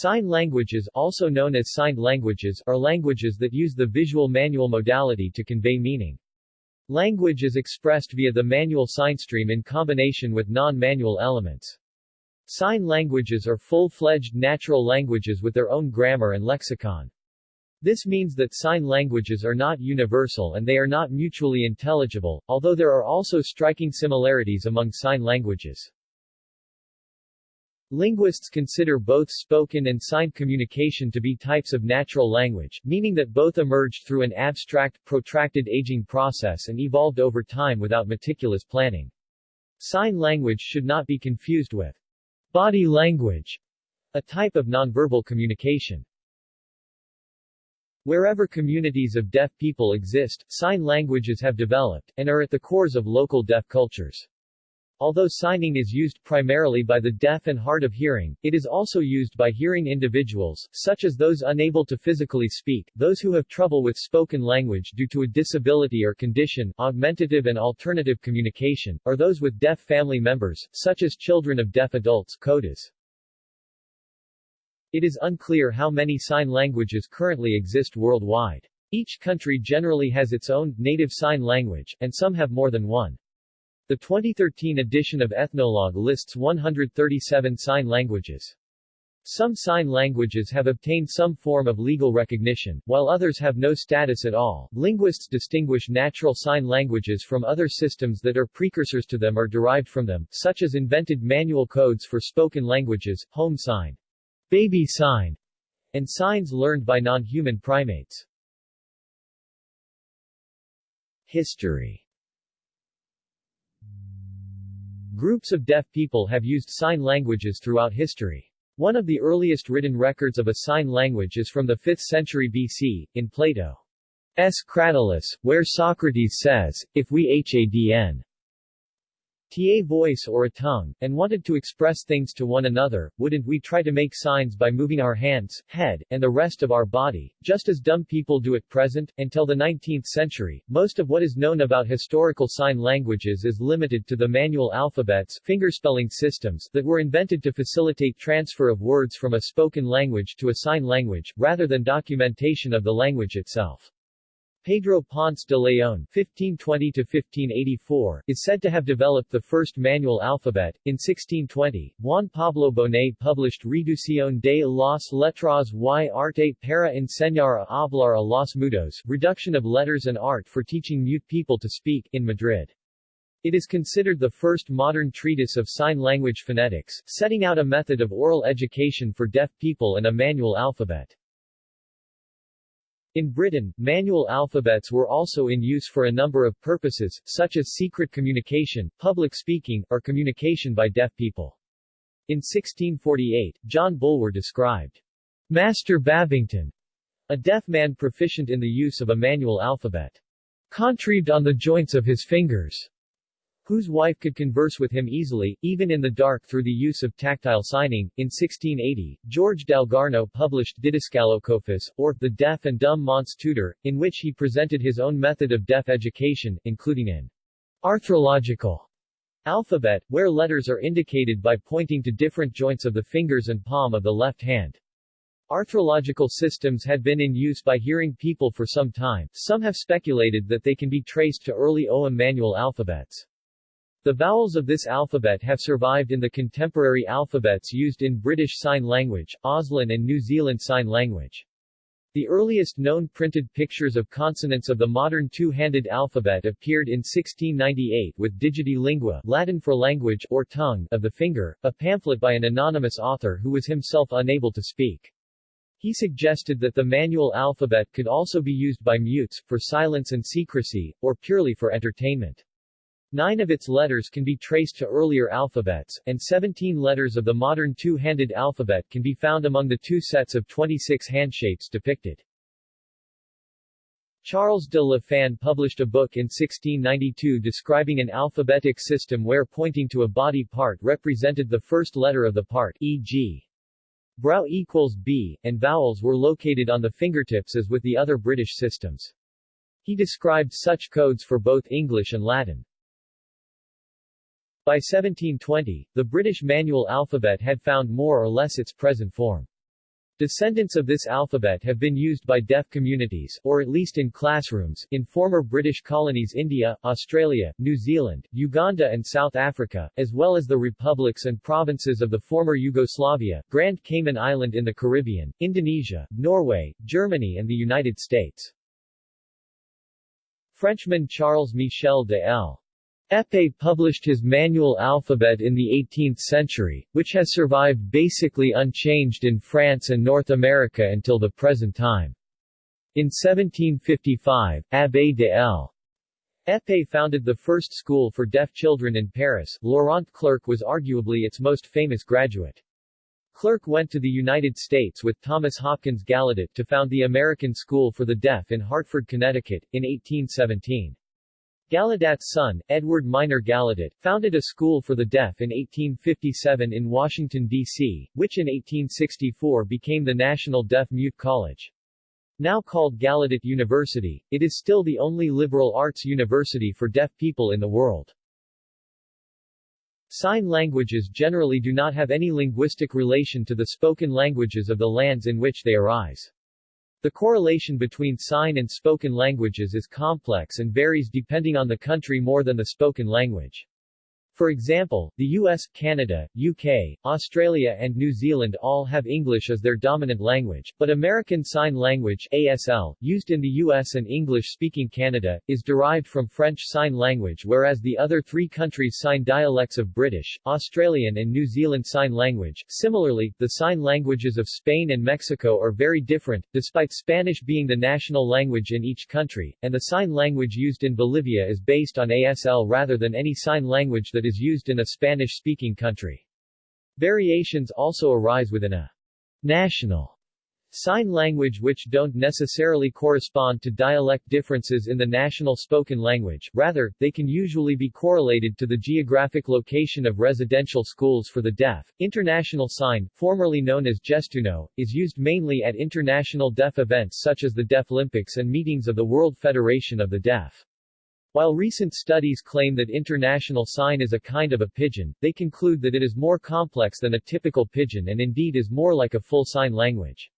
Sign languages, also known as signed languages, are languages that use the visual manual modality to convey meaning. Language is expressed via the manual sign stream in combination with non-manual elements. Sign languages are full-fledged natural languages with their own grammar and lexicon. This means that sign languages are not universal and they are not mutually intelligible, although there are also striking similarities among sign languages. Linguists consider both spoken and signed communication to be types of natural language, meaning that both emerged through an abstract, protracted aging process and evolved over time without meticulous planning. Sign language should not be confused with body language, a type of nonverbal communication. Wherever communities of deaf people exist, sign languages have developed, and are at the cores of local deaf cultures. Although signing is used primarily by the deaf and hard of hearing, it is also used by hearing individuals, such as those unable to physically speak, those who have trouble with spoken language due to a disability or condition, augmentative and alternative communication, or those with deaf family members, such as children of deaf adults CODAs. It is unclear how many sign languages currently exist worldwide. Each country generally has its own, native sign language, and some have more than one. The 2013 edition of Ethnologue lists 137 sign languages. Some sign languages have obtained some form of legal recognition, while others have no status at all. Linguists distinguish natural sign languages from other systems that are precursors to them or derived from them, such as invented manual codes for spoken languages, home sign, baby sign, and signs learned by non-human primates. History Groups of deaf people have used sign languages throughout history. One of the earliest written records of a sign language is from the 5th century BC, in Plato's Cratylus, where Socrates says, if we hadn ta voice or a tongue, and wanted to express things to one another, wouldn't we try to make signs by moving our hands, head, and the rest of our body, just as dumb people do at present? Until the 19th century, most of what is known about historical sign languages is limited to the manual alphabets fingerspelling systems that were invented to facilitate transfer of words from a spoken language to a sign language, rather than documentation of the language itself. Pedro Ponce de León (1520–1584) is said to have developed the first manual alphabet. In 1620, Juan Pablo Bonet published Reducción de las letras y arte para enseñar a hablar a los mudos, reduction of letters and art for teaching mute people to speak, in Madrid. It is considered the first modern treatise of sign language phonetics, setting out a method of oral education for deaf people and a manual alphabet. In Britain, manual alphabets were also in use for a number of purposes, such as secret communication, public speaking, or communication by deaf people. In 1648, John Bulwer described Master Babington, a deaf man proficient in the use of a manual alphabet, contrived on the joints of his fingers, whose wife could converse with him easily, even in the dark through the use of tactile signing. In 1680, George Dalgarno published Didascalocophus, or The Deaf and Dumb Man's Tutor, in which he presented his own method of deaf education, including an arthrological alphabet, where letters are indicated by pointing to different joints of the fingers and palm of the left hand. Arthrological systems had been in use by hearing people for some time, some have speculated that they can be traced to early Ogham manual alphabets. The vowels of this alphabet have survived in the contemporary alphabets used in British Sign Language, Auslan and New Zealand Sign Language. The earliest known printed pictures of consonants of the modern two-handed alphabet appeared in 1698 with Digiti Lingua Latin for language or tongue of the finger, a pamphlet by an anonymous author who was himself unable to speak. He suggested that the manual alphabet could also be used by mutes, for silence and secrecy, or purely for entertainment. Nine of its letters can be traced to earlier alphabets, and 17 letters of the modern two-handed alphabet can be found among the two sets of 26 handshapes depicted. Charles de La Fin published a book in 1692 describing an alphabetic system where pointing to a body part represented the first letter of the part e.g. brow equals B, and vowels were located on the fingertips as with the other British systems. He described such codes for both English and Latin. By 1720, the British manual alphabet had found more or less its present form. Descendants of this alphabet have been used by deaf communities, or at least in classrooms, in former British colonies India, Australia, New Zealand, Uganda and South Africa, as well as the republics and provinces of the former Yugoslavia, Grand Cayman Island in the Caribbean, Indonesia, Norway, Germany and the United States. Frenchman Charles Michel de L. Epée published his manual alphabet in the 18th century, which has survived basically unchanged in France and North America until the present time. In 1755, Abbé de L. Founded the first school for deaf children in Paris. Laurent Clerc was arguably its most famous graduate. Clerc went to the United States with Thomas Hopkins Gallaudet to found the American School for the Deaf in Hartford, Connecticut, in 1817. Gallaudet's son, Edward Minor Gallaudet, founded a school for the deaf in 1857 in Washington, D.C., which in 1864 became the National Deaf-Mute College. Now called Gallaudet University, it is still the only liberal arts university for deaf people in the world. Sign languages generally do not have any linguistic relation to the spoken languages of the lands in which they arise. The correlation between sign and spoken languages is complex and varies depending on the country more than the spoken language. For example, the US, Canada, UK, Australia and New Zealand all have English as their dominant language, but American Sign Language ASL, used in the US and English-speaking Canada, is derived from French Sign Language whereas the other three countries sign dialects of British, Australian and New Zealand Sign Language. Similarly, the sign languages of Spain and Mexico are very different, despite Spanish being the national language in each country, and the sign language used in Bolivia is based on ASL rather than any sign language that is used in a Spanish-speaking country. Variations also arise within a national sign language which don't necessarily correspond to dialect differences in the national spoken language, rather, they can usually be correlated to the geographic location of residential schools for the deaf. International Sign, formerly known as Gestuno, is used mainly at international deaf events such as the Deaflympics and meetings of the World Federation of the Deaf. While recent studies claim that international sign is a kind of a pidgin, they conclude that it is more complex than a typical pidgin and indeed is more like a full sign language.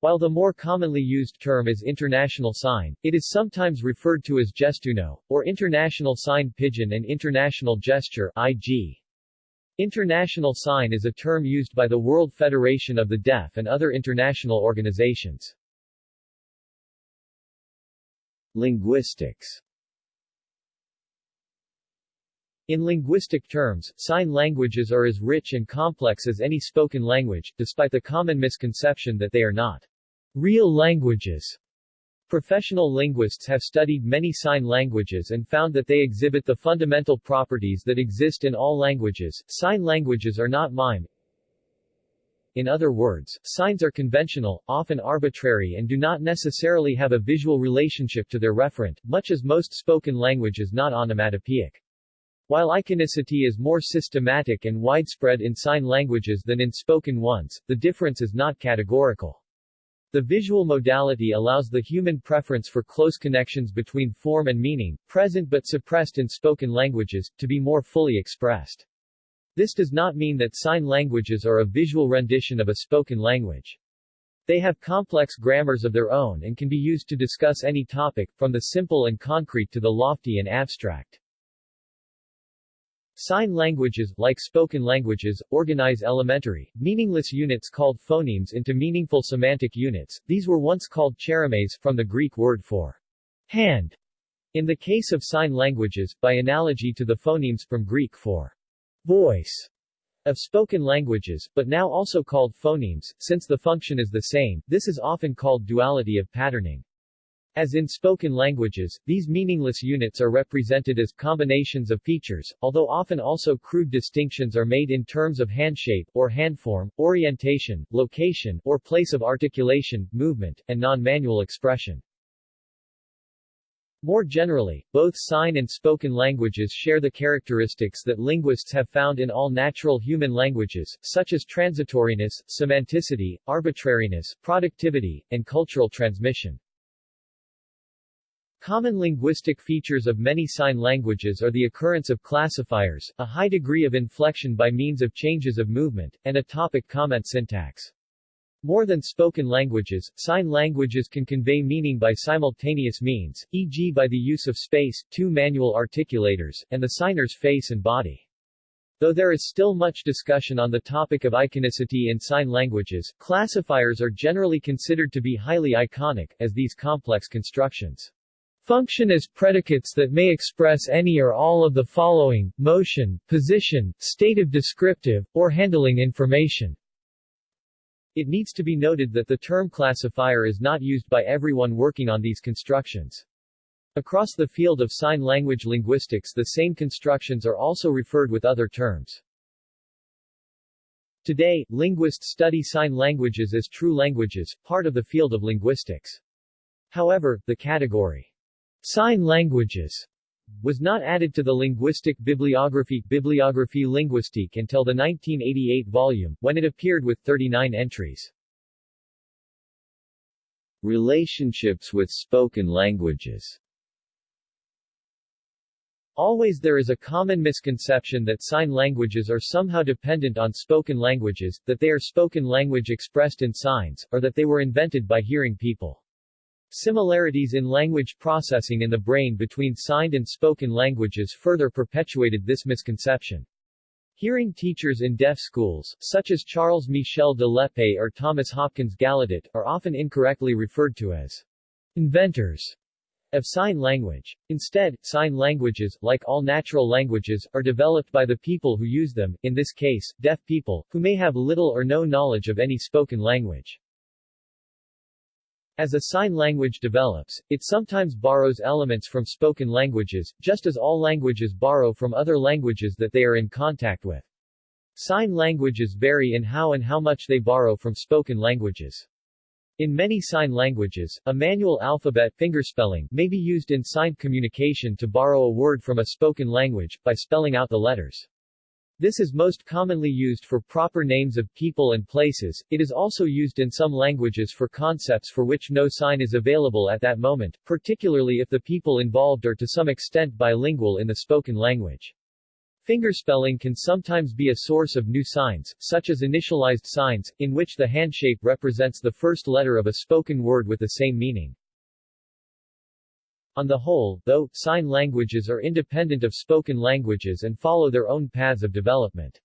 While the more commonly used term is international sign, it is sometimes referred to as gestuno, or international sign pidgin and international gesture IG. International sign is a term used by the World Federation of the Deaf and other international organizations. Linguistics In linguistic terms, sign languages are as rich and complex as any spoken language, despite the common misconception that they are not real languages. Professional linguists have studied many sign languages and found that they exhibit the fundamental properties that exist in all languages. Sign languages are not mime, in other words, signs are conventional, often arbitrary and do not necessarily have a visual relationship to their referent, much as most spoken language is not onomatopoeic. While iconicity is more systematic and widespread in sign languages than in spoken ones, the difference is not categorical. The visual modality allows the human preference for close connections between form and meaning, present but suppressed in spoken languages, to be more fully expressed. This does not mean that sign languages are a visual rendition of a spoken language. They have complex grammars of their own and can be used to discuss any topic, from the simple and concrete to the lofty and abstract. Sign languages, like spoken languages, organize elementary, meaningless units called phonemes into meaningful semantic units. These were once called cheremes, from the Greek word for hand. In the case of sign languages, by analogy to the phonemes from Greek for voice of spoken languages, but now also called phonemes, since the function is the same, this is often called duality of patterning. As in spoken languages, these meaningless units are represented as combinations of features, although often also crude distinctions are made in terms of hand shape, or handform, orientation, location, or place of articulation, movement, and non-manual expression. More generally, both sign and spoken languages share the characteristics that linguists have found in all natural human languages, such as transitoriness, semanticity, arbitrariness, productivity, and cultural transmission. Common linguistic features of many sign languages are the occurrence of classifiers, a high degree of inflection by means of changes of movement, and a topic-comment syntax. More than spoken languages, sign languages can convey meaning by simultaneous means, e.g. by the use of space, two manual articulators, and the signer's face and body. Though there is still much discussion on the topic of iconicity in sign languages, classifiers are generally considered to be highly iconic, as these complex constructions function as predicates that may express any or all of the following, motion, position, state of descriptive, or handling information. It needs to be noted that the term classifier is not used by everyone working on these constructions. Across the field of sign language linguistics the same constructions are also referred with other terms. Today, linguists study sign languages as true languages, part of the field of linguistics. However, the category Sign languages was not added to the linguistic bibliography Bibliographie linguistique until the 1988 volume, when it appeared with 39 entries. Relationships with spoken languages Always there is a common misconception that sign languages are somehow dependent on spoken languages, that they are spoken language expressed in signs, or that they were invented by hearing people. Similarities in language processing in the brain between signed and spoken languages further perpetuated this misconception. Hearing teachers in deaf schools, such as Charles Michel de l'Épée or Thomas Hopkins Gallaudet, are often incorrectly referred to as inventors of sign language. Instead, sign languages, like all natural languages, are developed by the people who use them, in this case, deaf people, who may have little or no knowledge of any spoken language. As a sign language develops, it sometimes borrows elements from spoken languages, just as all languages borrow from other languages that they are in contact with. Sign languages vary in how and how much they borrow from spoken languages. In many sign languages, a manual alphabet fingerspelling may be used in signed communication to borrow a word from a spoken language, by spelling out the letters. This is most commonly used for proper names of people and places, it is also used in some languages for concepts for which no sign is available at that moment, particularly if the people involved are to some extent bilingual in the spoken language. Fingerspelling can sometimes be a source of new signs, such as initialized signs, in which the handshape represents the first letter of a spoken word with the same meaning. On the whole, though, sign languages are independent of spoken languages and follow their own paths of development.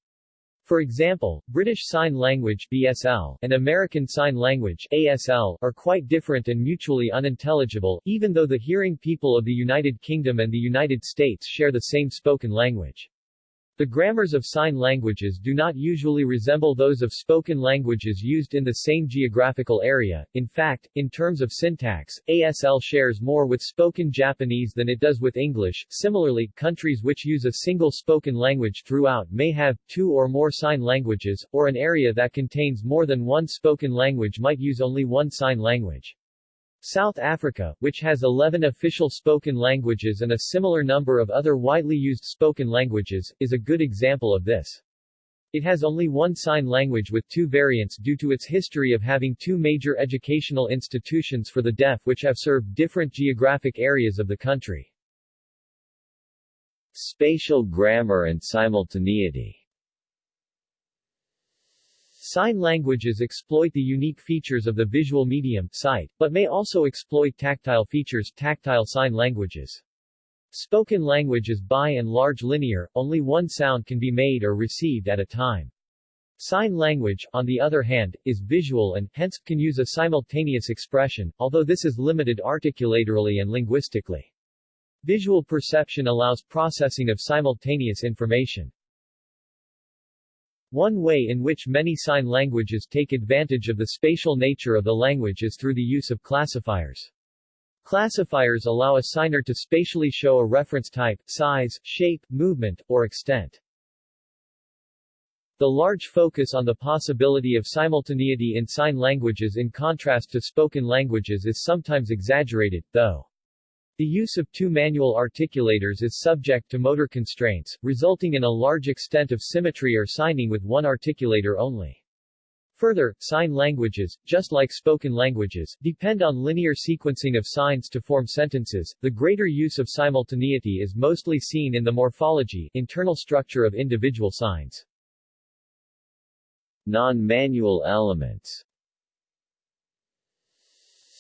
For example, British Sign Language BSL and American Sign Language ASL are quite different and mutually unintelligible, even though the hearing people of the United Kingdom and the United States share the same spoken language. The grammars of sign languages do not usually resemble those of spoken languages used in the same geographical area. In fact, in terms of syntax, ASL shares more with spoken Japanese than it does with English. Similarly, countries which use a single spoken language throughout may have two or more sign languages, or an area that contains more than one spoken language might use only one sign language. South Africa, which has 11 official spoken languages and a similar number of other widely used spoken languages, is a good example of this. It has only one sign language with two variants due to its history of having two major educational institutions for the deaf which have served different geographic areas of the country. Spatial grammar and simultaneity Sign languages exploit the unique features of the visual medium sight, but may also exploit tactile features tactile sign languages. Spoken language is by and large linear, only one sound can be made or received at a time. Sign language, on the other hand, is visual and, hence, can use a simultaneous expression, although this is limited articulatorily and linguistically. Visual perception allows processing of simultaneous information. One way in which many sign languages take advantage of the spatial nature of the language is through the use of classifiers. Classifiers allow a signer to spatially show a reference type, size, shape, movement, or extent. The large focus on the possibility of simultaneity in sign languages in contrast to spoken languages is sometimes exaggerated, though. The use of two manual articulators is subject to motor constraints, resulting in a large extent of symmetry or signing with one articulator only. Further, sign languages, just like spoken languages, depend on linear sequencing of signs to form sentences. The greater use of simultaneity is mostly seen in the morphology, internal structure of individual signs. Non-manual elements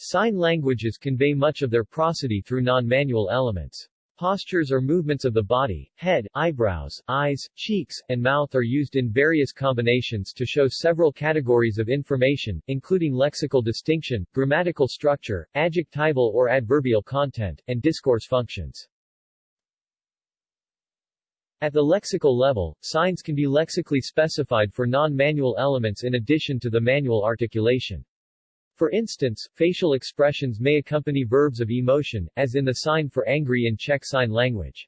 Sign languages convey much of their prosody through non-manual elements. Postures or movements of the body, head, eyebrows, eyes, cheeks, and mouth are used in various combinations to show several categories of information, including lexical distinction, grammatical structure, adjectival or adverbial content, and discourse functions. At the lexical level, signs can be lexically specified for non-manual elements in addition to the manual articulation. For instance, facial expressions may accompany verbs of emotion, as in the sign for angry in Czech Sign Language.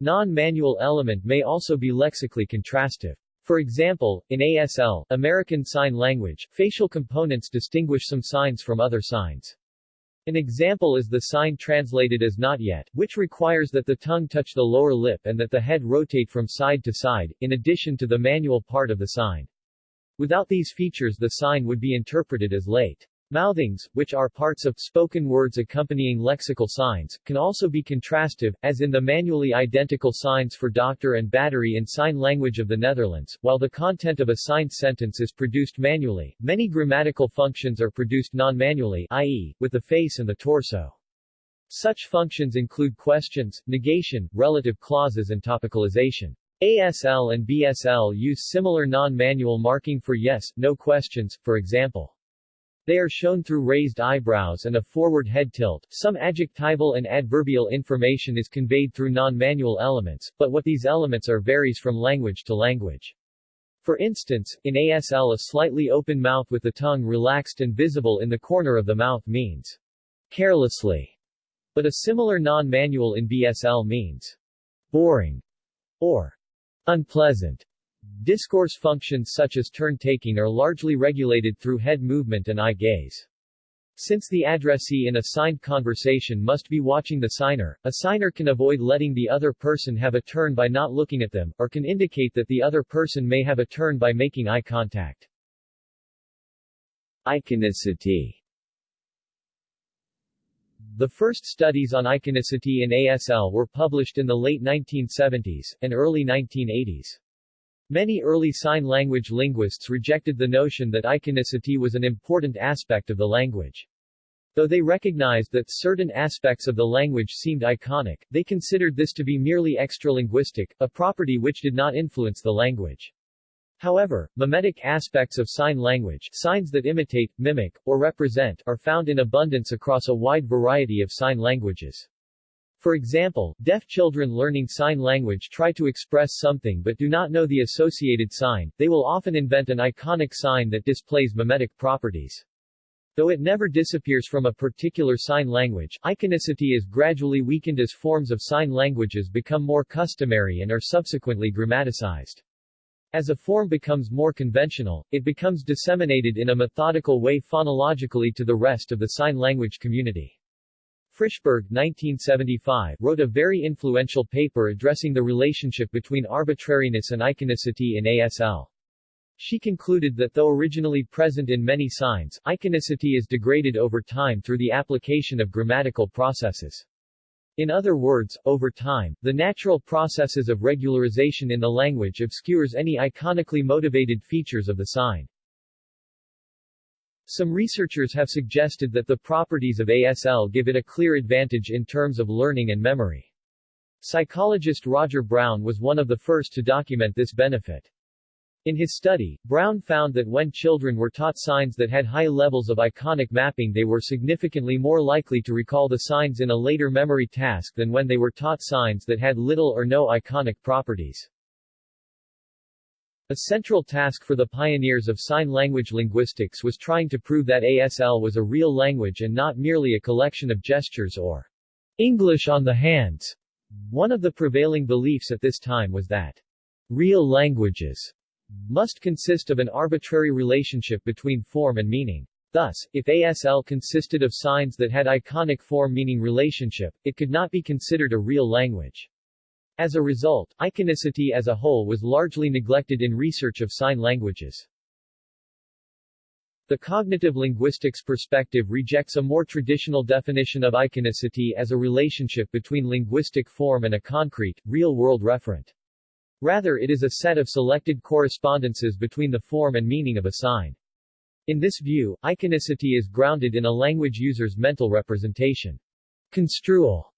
Non-manual element may also be lexically contrastive. For example, in ASL, American Sign Language, facial components distinguish some signs from other signs. An example is the sign translated as not yet, which requires that the tongue touch the lower lip and that the head rotate from side to side, in addition to the manual part of the sign. Without these features the sign would be interpreted as late. Mouthings, which are parts of spoken words accompanying lexical signs, can also be contrastive, as in the manually identical signs for doctor and battery in sign language of the Netherlands. While the content of a signed sentence is produced manually, many grammatical functions are produced non-manually, i.e., with the face and the torso. Such functions include questions, negation, relative clauses and topicalization. ASL and BSL use similar non-manual marking for yes, no questions, for example. They are shown through raised eyebrows and a forward head tilt. Some adjectival and adverbial information is conveyed through non-manual elements, but what these elements are varies from language to language. For instance, in ASL a slightly open mouth with the tongue relaxed and visible in the corner of the mouth means carelessly, but a similar non-manual in BSL means boring or unpleasant. Discourse functions such as turn-taking are largely regulated through head movement and eye gaze. Since the addressee in a signed conversation must be watching the signer, a signer can avoid letting the other person have a turn by not looking at them, or can indicate that the other person may have a turn by making eye contact. Iconicity The first studies on iconicity in ASL were published in the late 1970s, and early 1980s. Many early sign language linguists rejected the notion that iconicity was an important aspect of the language. Though they recognized that certain aspects of the language seemed iconic, they considered this to be merely extralinguistic, a property which did not influence the language. However, mimetic aspects of sign language signs that imitate, mimic, or represent are found in abundance across a wide variety of sign languages. For example, deaf children learning sign language try to express something but do not know the associated sign, they will often invent an iconic sign that displays mimetic properties. Though it never disappears from a particular sign language, iconicity is gradually weakened as forms of sign languages become more customary and are subsequently grammaticized. As a form becomes more conventional, it becomes disseminated in a methodical way phonologically to the rest of the sign language community. Frishberg 1975, wrote a very influential paper addressing the relationship between arbitrariness and iconicity in ASL. She concluded that though originally present in many signs, iconicity is degraded over time through the application of grammatical processes. In other words, over time, the natural processes of regularization in the language obscures any iconically motivated features of the sign. Some researchers have suggested that the properties of ASL give it a clear advantage in terms of learning and memory. Psychologist Roger Brown was one of the first to document this benefit. In his study, Brown found that when children were taught signs that had high levels of iconic mapping they were significantly more likely to recall the signs in a later memory task than when they were taught signs that had little or no iconic properties. A central task for the pioneers of sign language linguistics was trying to prove that ASL was a real language and not merely a collection of gestures or English on the hands. One of the prevailing beliefs at this time was that real languages must consist of an arbitrary relationship between form and meaning. Thus, if ASL consisted of signs that had iconic form-meaning relationship, it could not be considered a real language. As a result, iconicity as a whole was largely neglected in research of sign languages. The cognitive linguistics perspective rejects a more traditional definition of iconicity as a relationship between linguistic form and a concrete, real-world referent. Rather it is a set of selected correspondences between the form and meaning of a sign. In this view, iconicity is grounded in a language user's mental representation. Construal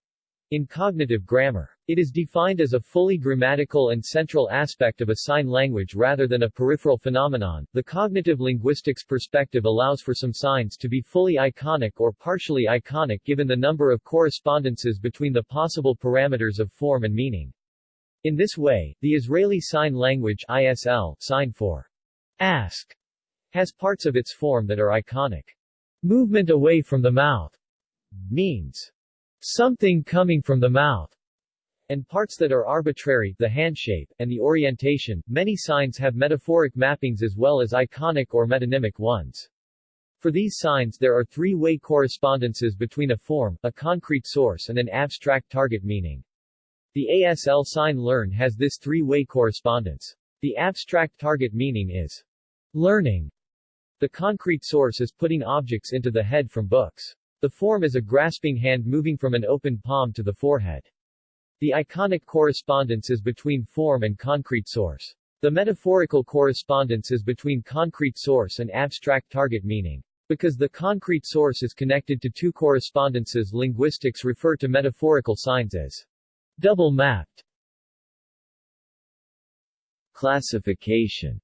in cognitive grammar. It is defined as a fully grammatical and central aspect of a sign language rather than a peripheral phenomenon. The cognitive linguistics perspective allows for some signs to be fully iconic or partially iconic given the number of correspondences between the possible parameters of form and meaning. In this way, the Israeli Sign Language ISL sign for ask has parts of its form that are iconic. Movement away from the mouth means something coming from the mouth, and parts that are arbitrary, the hand shape, and the orientation. Many signs have metaphoric mappings as well as iconic or metonymic ones. For these signs there are three-way correspondences between a form, a concrete source and an abstract target meaning. The ASL sign learn has this three-way correspondence. The abstract target meaning is learning. The concrete source is putting objects into the head from books. The form is a grasping hand moving from an open palm to the forehead. The iconic correspondence is between form and concrete source. The metaphorical correspondence is between concrete source and abstract target meaning. Because the concrete source is connected to two correspondences linguistics refer to metaphorical signs as double-mapped. Classification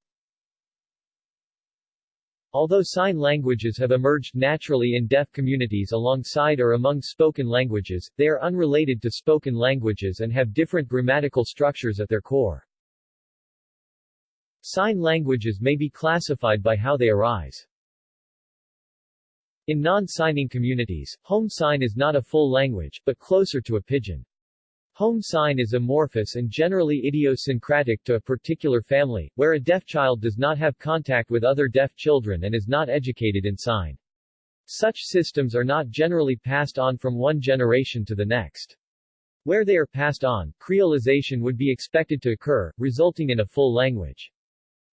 Although sign languages have emerged naturally in deaf communities alongside or among spoken languages, they are unrelated to spoken languages and have different grammatical structures at their core. Sign languages may be classified by how they arise. In non-signing communities, home sign is not a full language, but closer to a pidgin. Home sign is amorphous and generally idiosyncratic to a particular family, where a deaf child does not have contact with other deaf children and is not educated in sign. Such systems are not generally passed on from one generation to the next. Where they are passed on, creolization would be expected to occur, resulting in a full language.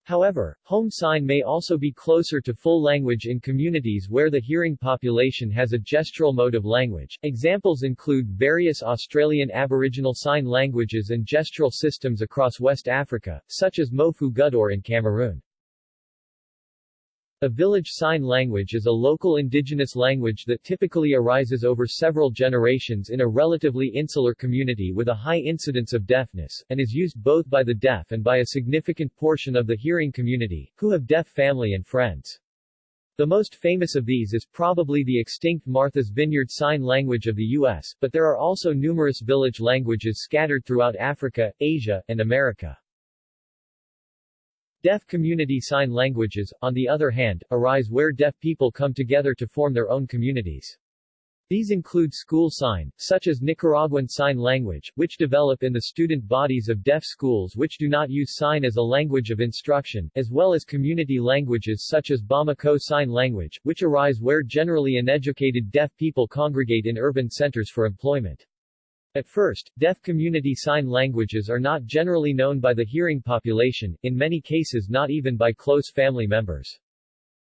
However, home sign may also be closer to full language in communities where the hearing population has a gestural mode of language. Examples include various Australian Aboriginal Sign languages and gestural systems across West Africa, such as Mofu Gudur in Cameroon. A village sign language is a local indigenous language that typically arises over several generations in a relatively insular community with a high incidence of deafness, and is used both by the deaf and by a significant portion of the hearing community, who have deaf family and friends. The most famous of these is probably the extinct Martha's Vineyard Sign Language of the U.S., but there are also numerous village languages scattered throughout Africa, Asia, and America. Deaf community sign languages, on the other hand, arise where deaf people come together to form their own communities. These include school sign, such as Nicaraguan Sign Language, which develop in the student bodies of deaf schools which do not use sign as a language of instruction, as well as community languages such as Bamako Sign Language, which arise where generally uneducated deaf people congregate in urban centers for employment. At first, deaf community sign languages are not generally known by the hearing population, in many cases not even by close family members.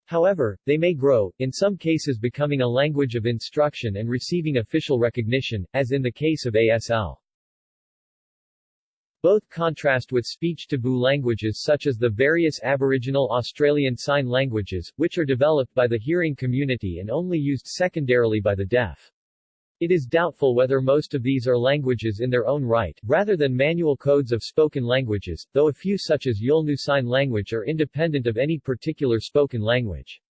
However, they may grow, in some cases becoming a language of instruction and receiving official recognition, as in the case of ASL. Both contrast with speech taboo languages such as the various Aboriginal Australian Sign Languages, which are developed by the hearing community and only used secondarily by the deaf. It is doubtful whether most of these are languages in their own right, rather than manual codes of spoken languages, though a few such as Yolngu Sign Language are independent of any particular spoken language.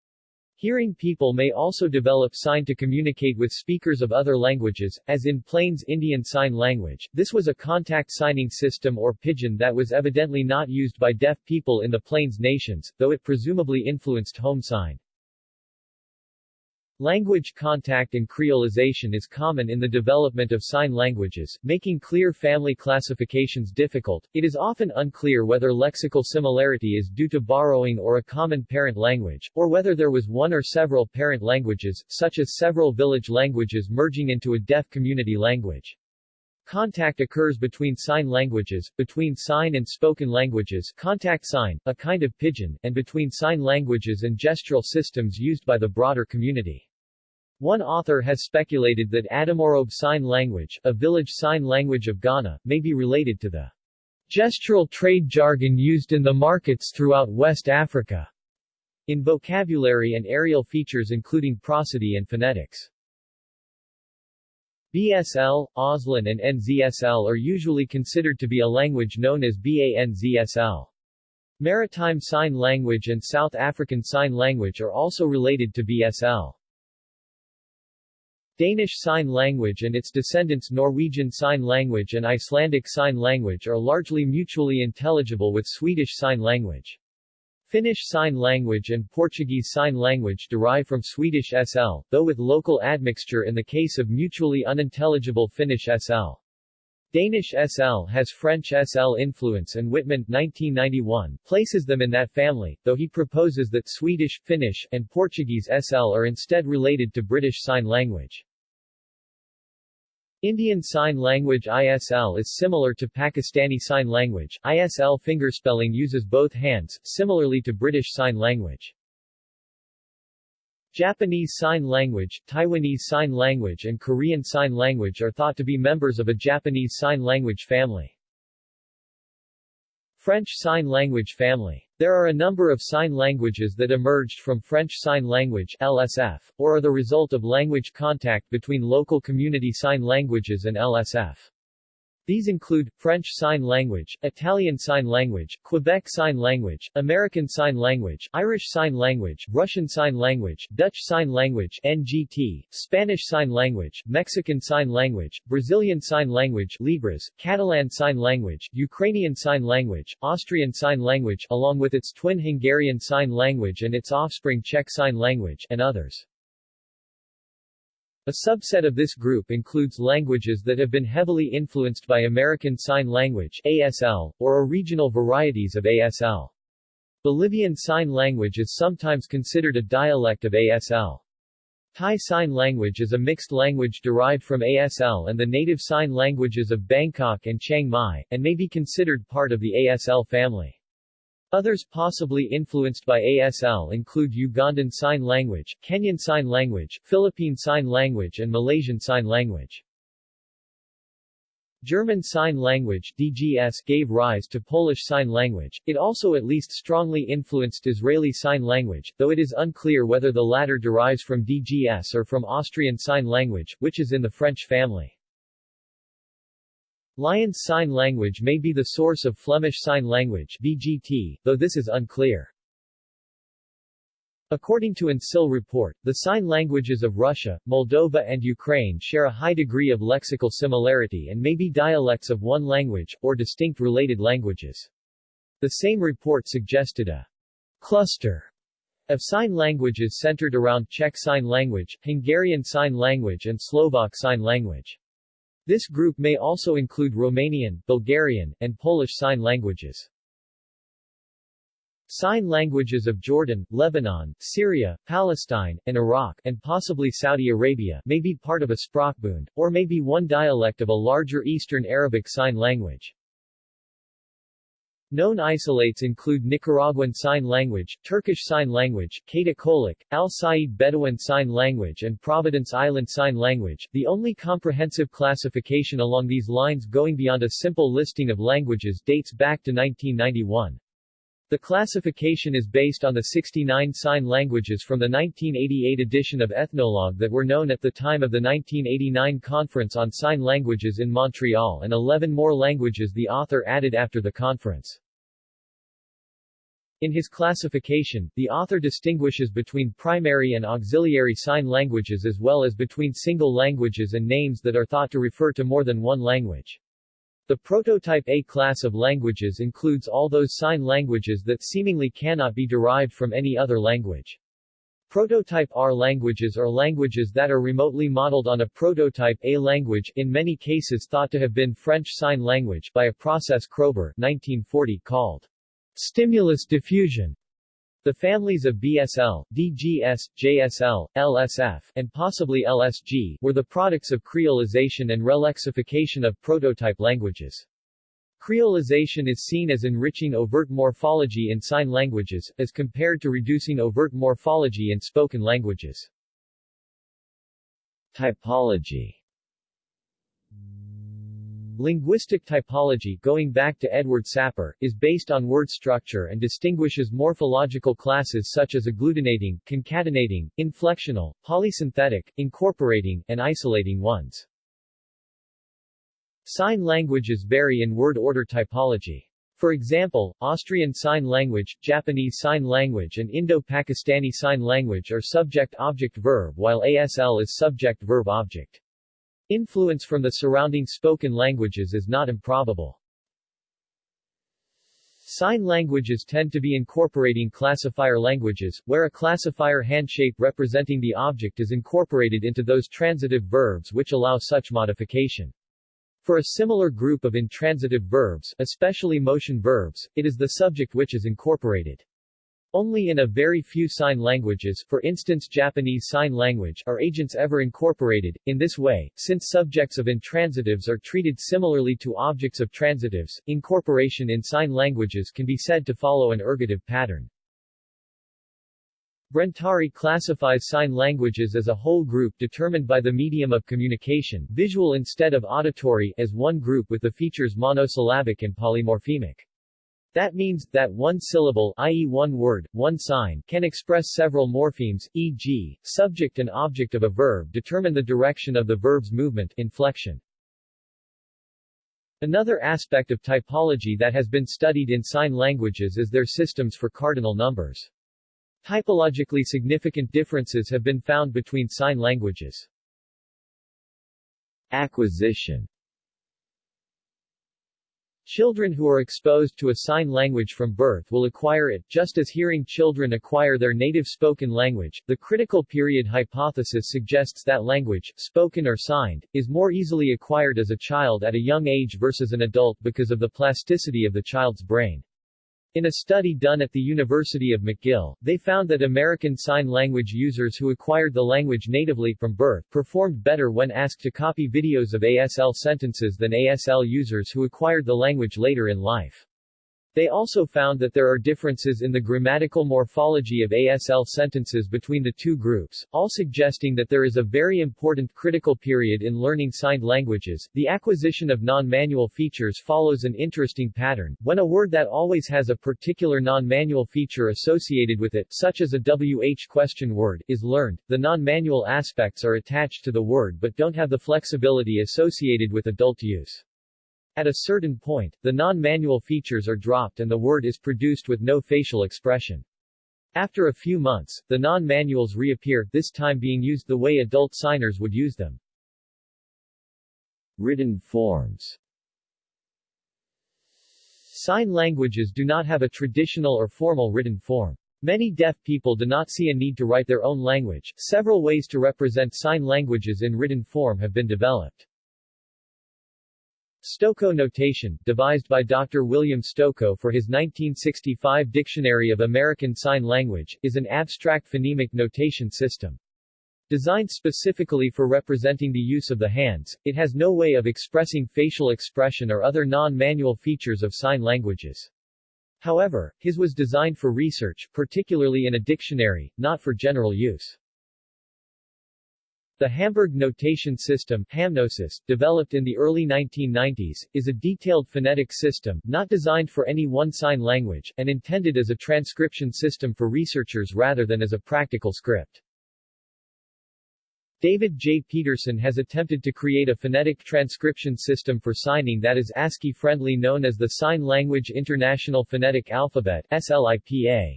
Hearing people may also develop sign to communicate with speakers of other languages, as in Plains Indian Sign Language. This was a contact signing system or pidgin that was evidently not used by deaf people in the Plains nations, though it presumably influenced home sign. Language contact and creolization is common in the development of sign languages, making clear family classifications difficult. It is often unclear whether lexical similarity is due to borrowing or a common parent language, or whether there was one or several parent languages, such as several village languages merging into a deaf community language. Contact occurs between sign languages, between sign and spoken languages contact sign, a kind of pidgin, and between sign languages and gestural systems used by the broader community. One author has speculated that Adamorobe Sign Language, a village sign language of Ghana, may be related to the gestural trade jargon used in the markets throughout West Africa, in vocabulary and areal features including prosody and phonetics. BSL, Auslan and NZSL are usually considered to be a language known as BANZSL. Maritime Sign Language and South African Sign Language are also related to BSL. Danish Sign Language and its descendants Norwegian Sign Language and Icelandic Sign Language are largely mutually intelligible with Swedish Sign Language. Finnish Sign Language and Portuguese Sign Language derive from Swedish SL, though with local admixture in the case of mutually unintelligible Finnish SL. Danish SL has French SL influence and Wittmann 1991 places them in that family, though he proposes that Swedish, Finnish, and Portuguese SL are instead related to British Sign Language. Indian Sign Language ISL is similar to Pakistani Sign Language. ISL fingerspelling uses both hands, similarly to British Sign Language. Japanese Sign Language, Taiwanese Sign Language and Korean Sign Language are thought to be members of a Japanese Sign Language family. French Sign Language family. There are a number of sign languages that emerged from French Sign Language LSF, or are the result of language contact between local community sign languages and LSF. These include, French Sign Language, Italian Sign Language, Quebec Sign Language, American Sign Language, Irish Sign Language, Russian Sign Language, Dutch Sign Language NGT, Spanish Sign Language, Mexican Sign Language, Brazilian Sign Language Libras, Catalan Sign Language, Ukrainian Sign Language, Austrian Sign Language along with its twin Hungarian Sign Language and its offspring Czech Sign Language, and others. A subset of this group includes languages that have been heavily influenced by American Sign Language ASL, or regional varieties of ASL. Bolivian Sign Language is sometimes considered a dialect of ASL. Thai Sign Language is a mixed language derived from ASL and the native sign languages of Bangkok and Chiang Mai, and may be considered part of the ASL family. Others possibly influenced by ASL include Ugandan Sign Language, Kenyan Sign Language, Philippine Sign Language and Malaysian Sign Language. German Sign Language DGS gave rise to Polish Sign Language. It also at least strongly influenced Israeli Sign Language, though it is unclear whether the latter derives from DGS or from Austrian Sign Language, which is in the French family. Lyons Sign Language may be the source of Flemish Sign Language VGT, though this is unclear. According to an SIL report, the sign languages of Russia, Moldova and Ukraine share a high degree of lexical similarity and may be dialects of one language, or distinct related languages. The same report suggested a cluster of sign languages centered around Czech Sign Language, Hungarian Sign Language and Slovak Sign Language. This group may also include Romanian, Bulgarian, and Polish Sign Languages. Sign languages of Jordan, Lebanon, Syria, Palestine, and Iraq, and possibly Saudi Arabia, may be part of a Sprachbund, or may be one dialect of a larger Eastern Arabic Sign Language. Known isolates include Nicaraguan Sign Language, Turkish Sign Language, Kata Kolok, Al Said Bedouin Sign Language and Providence Island Sign Language, the only comprehensive classification along these lines going beyond a simple listing of languages dates back to 1991. The classification is based on the 69 sign languages from the 1988 edition of Ethnologue that were known at the time of the 1989 Conference on Sign Languages in Montreal and 11 more languages the author added after the conference. In his classification, the author distinguishes between primary and auxiliary sign languages as well as between single languages and names that are thought to refer to more than one language. The prototype A class of languages includes all those sign languages that seemingly cannot be derived from any other language. Prototype R languages are languages that are remotely modeled on a prototype A language in many cases thought to have been French Sign Language by a process Kroeber 1940 called Stimulus diffusion. The families of BSL, DGS, JSL, LSF, and possibly LSG, were the products of creolization and relexification of prototype languages. Creolization is seen as enriching overt morphology in sign languages, as compared to reducing overt morphology in spoken languages. Typology Linguistic typology, going back to Edward Sapir, is based on word structure and distinguishes morphological classes such as agglutinating, concatenating, inflectional, polysynthetic, incorporating, and isolating ones. Sign languages vary in word order typology. For example, Austrian Sign Language, Japanese Sign Language and Indo-Pakistani Sign Language are subject-object-verb while ASL is subject-verb-object. Influence from the surrounding spoken languages is not improbable. Sign languages tend to be incorporating classifier languages, where a classifier handshape representing the object is incorporated into those transitive verbs which allow such modification. For a similar group of intransitive verbs, especially motion verbs, it is the subject which is incorporated. Only in a very few sign languages for instance Japanese Sign Language are agents ever incorporated. In this way, since subjects of intransitives are treated similarly to objects of transitives, incorporation in sign languages can be said to follow an ergative pattern. Brentari classifies sign languages as a whole group determined by the medium of communication visual instead of auditory as one group with the features monosyllabic and polymorphemic. That means, that one syllable i.e. one word, one sign can express several morphemes, e.g., subject and object of a verb determine the direction of the verb's movement inflection. Another aspect of typology that has been studied in sign languages is their systems for cardinal numbers. Typologically significant differences have been found between sign languages. Acquisition Children who are exposed to a sign language from birth will acquire it, just as hearing children acquire their native spoken language. The critical period hypothesis suggests that language, spoken or signed, is more easily acquired as a child at a young age versus an adult because of the plasticity of the child's brain. In a study done at the University of McGill, they found that American Sign Language users who acquired the language natively from birth performed better when asked to copy videos of ASL sentences than ASL users who acquired the language later in life. They also found that there are differences in the grammatical morphology of ASL sentences between the two groups, all suggesting that there is a very important critical period in learning signed languages. The acquisition of non-manual features follows an interesting pattern. When a word that always has a particular non-manual feature associated with it, such as a WH question word, is learned, the non-manual aspects are attached to the word but don't have the flexibility associated with adult use. At a certain point, the non-manual features are dropped and the word is produced with no facial expression. After a few months, the non-manuals reappear, this time being used the way adult signers would use them. Written forms Sign languages do not have a traditional or formal written form. Many deaf people do not see a need to write their own language. Several ways to represent sign languages in written form have been developed. Stokoe notation, devised by Dr. William Stokoe for his 1965 Dictionary of American Sign Language, is an abstract phonemic notation system. Designed specifically for representing the use of the hands, it has no way of expressing facial expression or other non-manual features of sign languages. However, his was designed for research, particularly in a dictionary, not for general use. The Hamburg notation system HamNoSys, developed in the early 1990s, is a detailed phonetic system, not designed for any one sign language, and intended as a transcription system for researchers rather than as a practical script. David J. Peterson has attempted to create a phonetic transcription system for signing that is ASCII-friendly known as the Sign Language International Phonetic Alphabet SLIPA.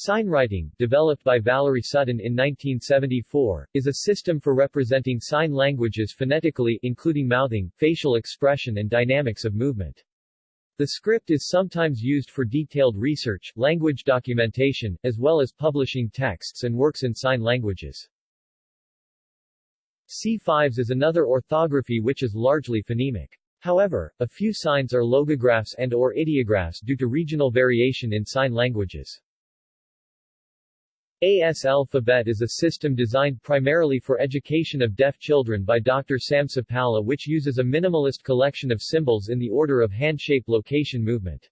Signwriting, developed by Valerie Sutton in 1974, is a system for representing sign languages phonetically including mouthing, facial expression and dynamics of movement. The script is sometimes used for detailed research, language documentation, as well as publishing texts and works in sign languages. si5s is another orthography which is largely phonemic. However, a few signs are logographs and or ideographs due to regional variation in sign languages. ASL-phabet is a system designed primarily for education of deaf children by Dr. Sam Supalla which uses a minimalist collection of symbols in the order of hand-shape location movement.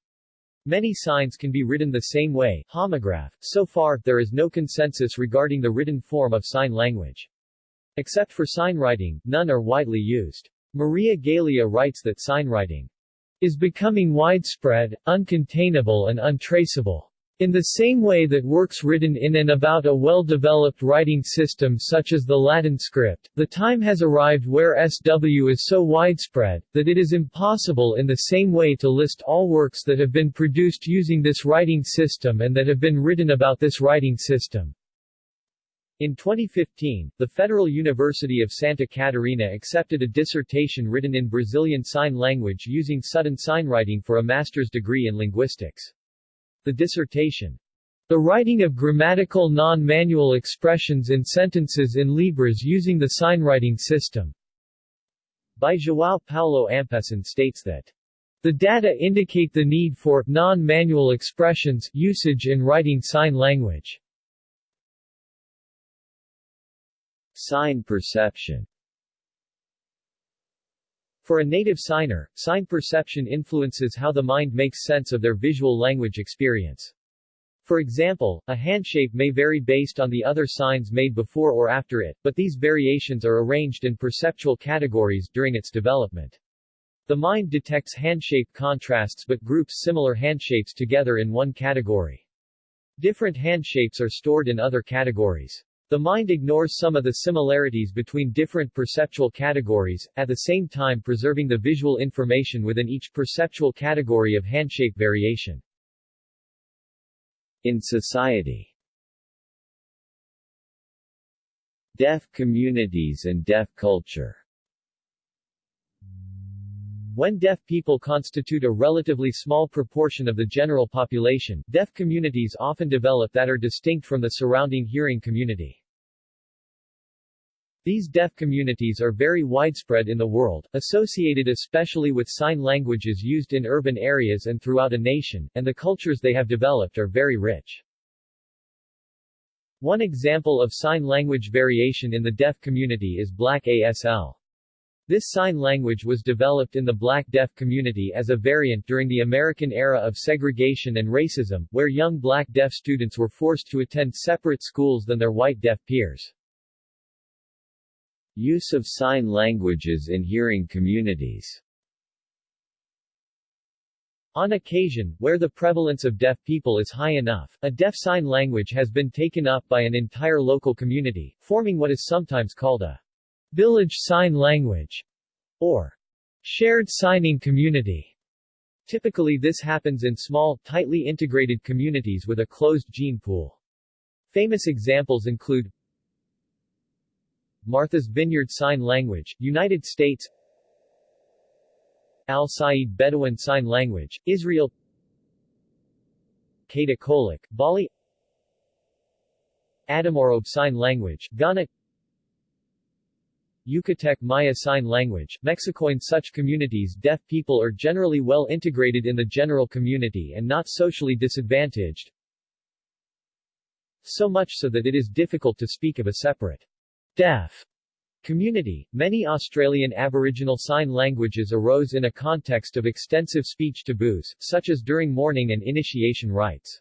Many signs can be written the same way homograph. So far, there is no consensus regarding the written form of sign language. Except for signwriting, none are widely used. Maria Galea writes that signwriting is becoming widespread, uncontainable and untraceable. In the same way that works written in and about a well-developed writing system such as the Latin script, the time has arrived where SW is so widespread, that it is impossible in the same way to list all works that have been produced using this writing system and that have been written about this writing system. In 2015, the Federal University of Santa Catarina accepted a dissertation written in Brazilian Sign Language using Sutton signwriting for a master's degree in linguistics. The dissertation, The Writing of Grammatical Non-Manual Expressions in Sentences in Libras Using the Signwriting System, by João Paulo Ampessan states that the data indicate the need for non-manual expressions usage in writing sign language. Sign perception for a native signer, sign perception influences how the mind makes sense of their visual language experience. For example, a handshape may vary based on the other signs made before or after it, but these variations are arranged in perceptual categories during its development. The mind detects handshape contrasts but groups similar handshapes together in one category. Different handshapes are stored in other categories. The mind ignores some of the similarities between different perceptual categories, at the same time preserving the visual information within each perceptual category of handshape variation. In society Deaf communities and deaf culture when deaf people constitute a relatively small proportion of the general population, deaf communities often develop that are distinct from the surrounding hearing community. These deaf communities are very widespread in the world, associated especially with sign languages used in urban areas and throughout a nation, and the cultures they have developed are very rich. One example of sign language variation in the deaf community is Black ASL. This sign language was developed in the black deaf community as a variant during the American era of segregation and racism, where young black deaf students were forced to attend separate schools than their white deaf peers. Use of sign languages in hearing communities on occasion, where the prevalence of deaf people is high enough, a deaf sign language has been taken up by an entire local community, forming what is sometimes called a village sign language, or shared signing community. Typically this happens in small, tightly integrated communities with a closed gene pool. Famous examples include Martha's Vineyard Sign Language, United States Al-Sayyid Bedouin Sign Language, Israel Kata Kolok, Bali Adamorobe Sign Language, Ghana Yucatec Maya Sign Language, Mexico. In such communities deaf people are generally well integrated in the general community and not socially disadvantaged, so much so that it is difficult to speak of a separate deaf community. Many Australian Aboriginal Sign Languages arose in a context of extensive speech taboos, such as during mourning and initiation rites.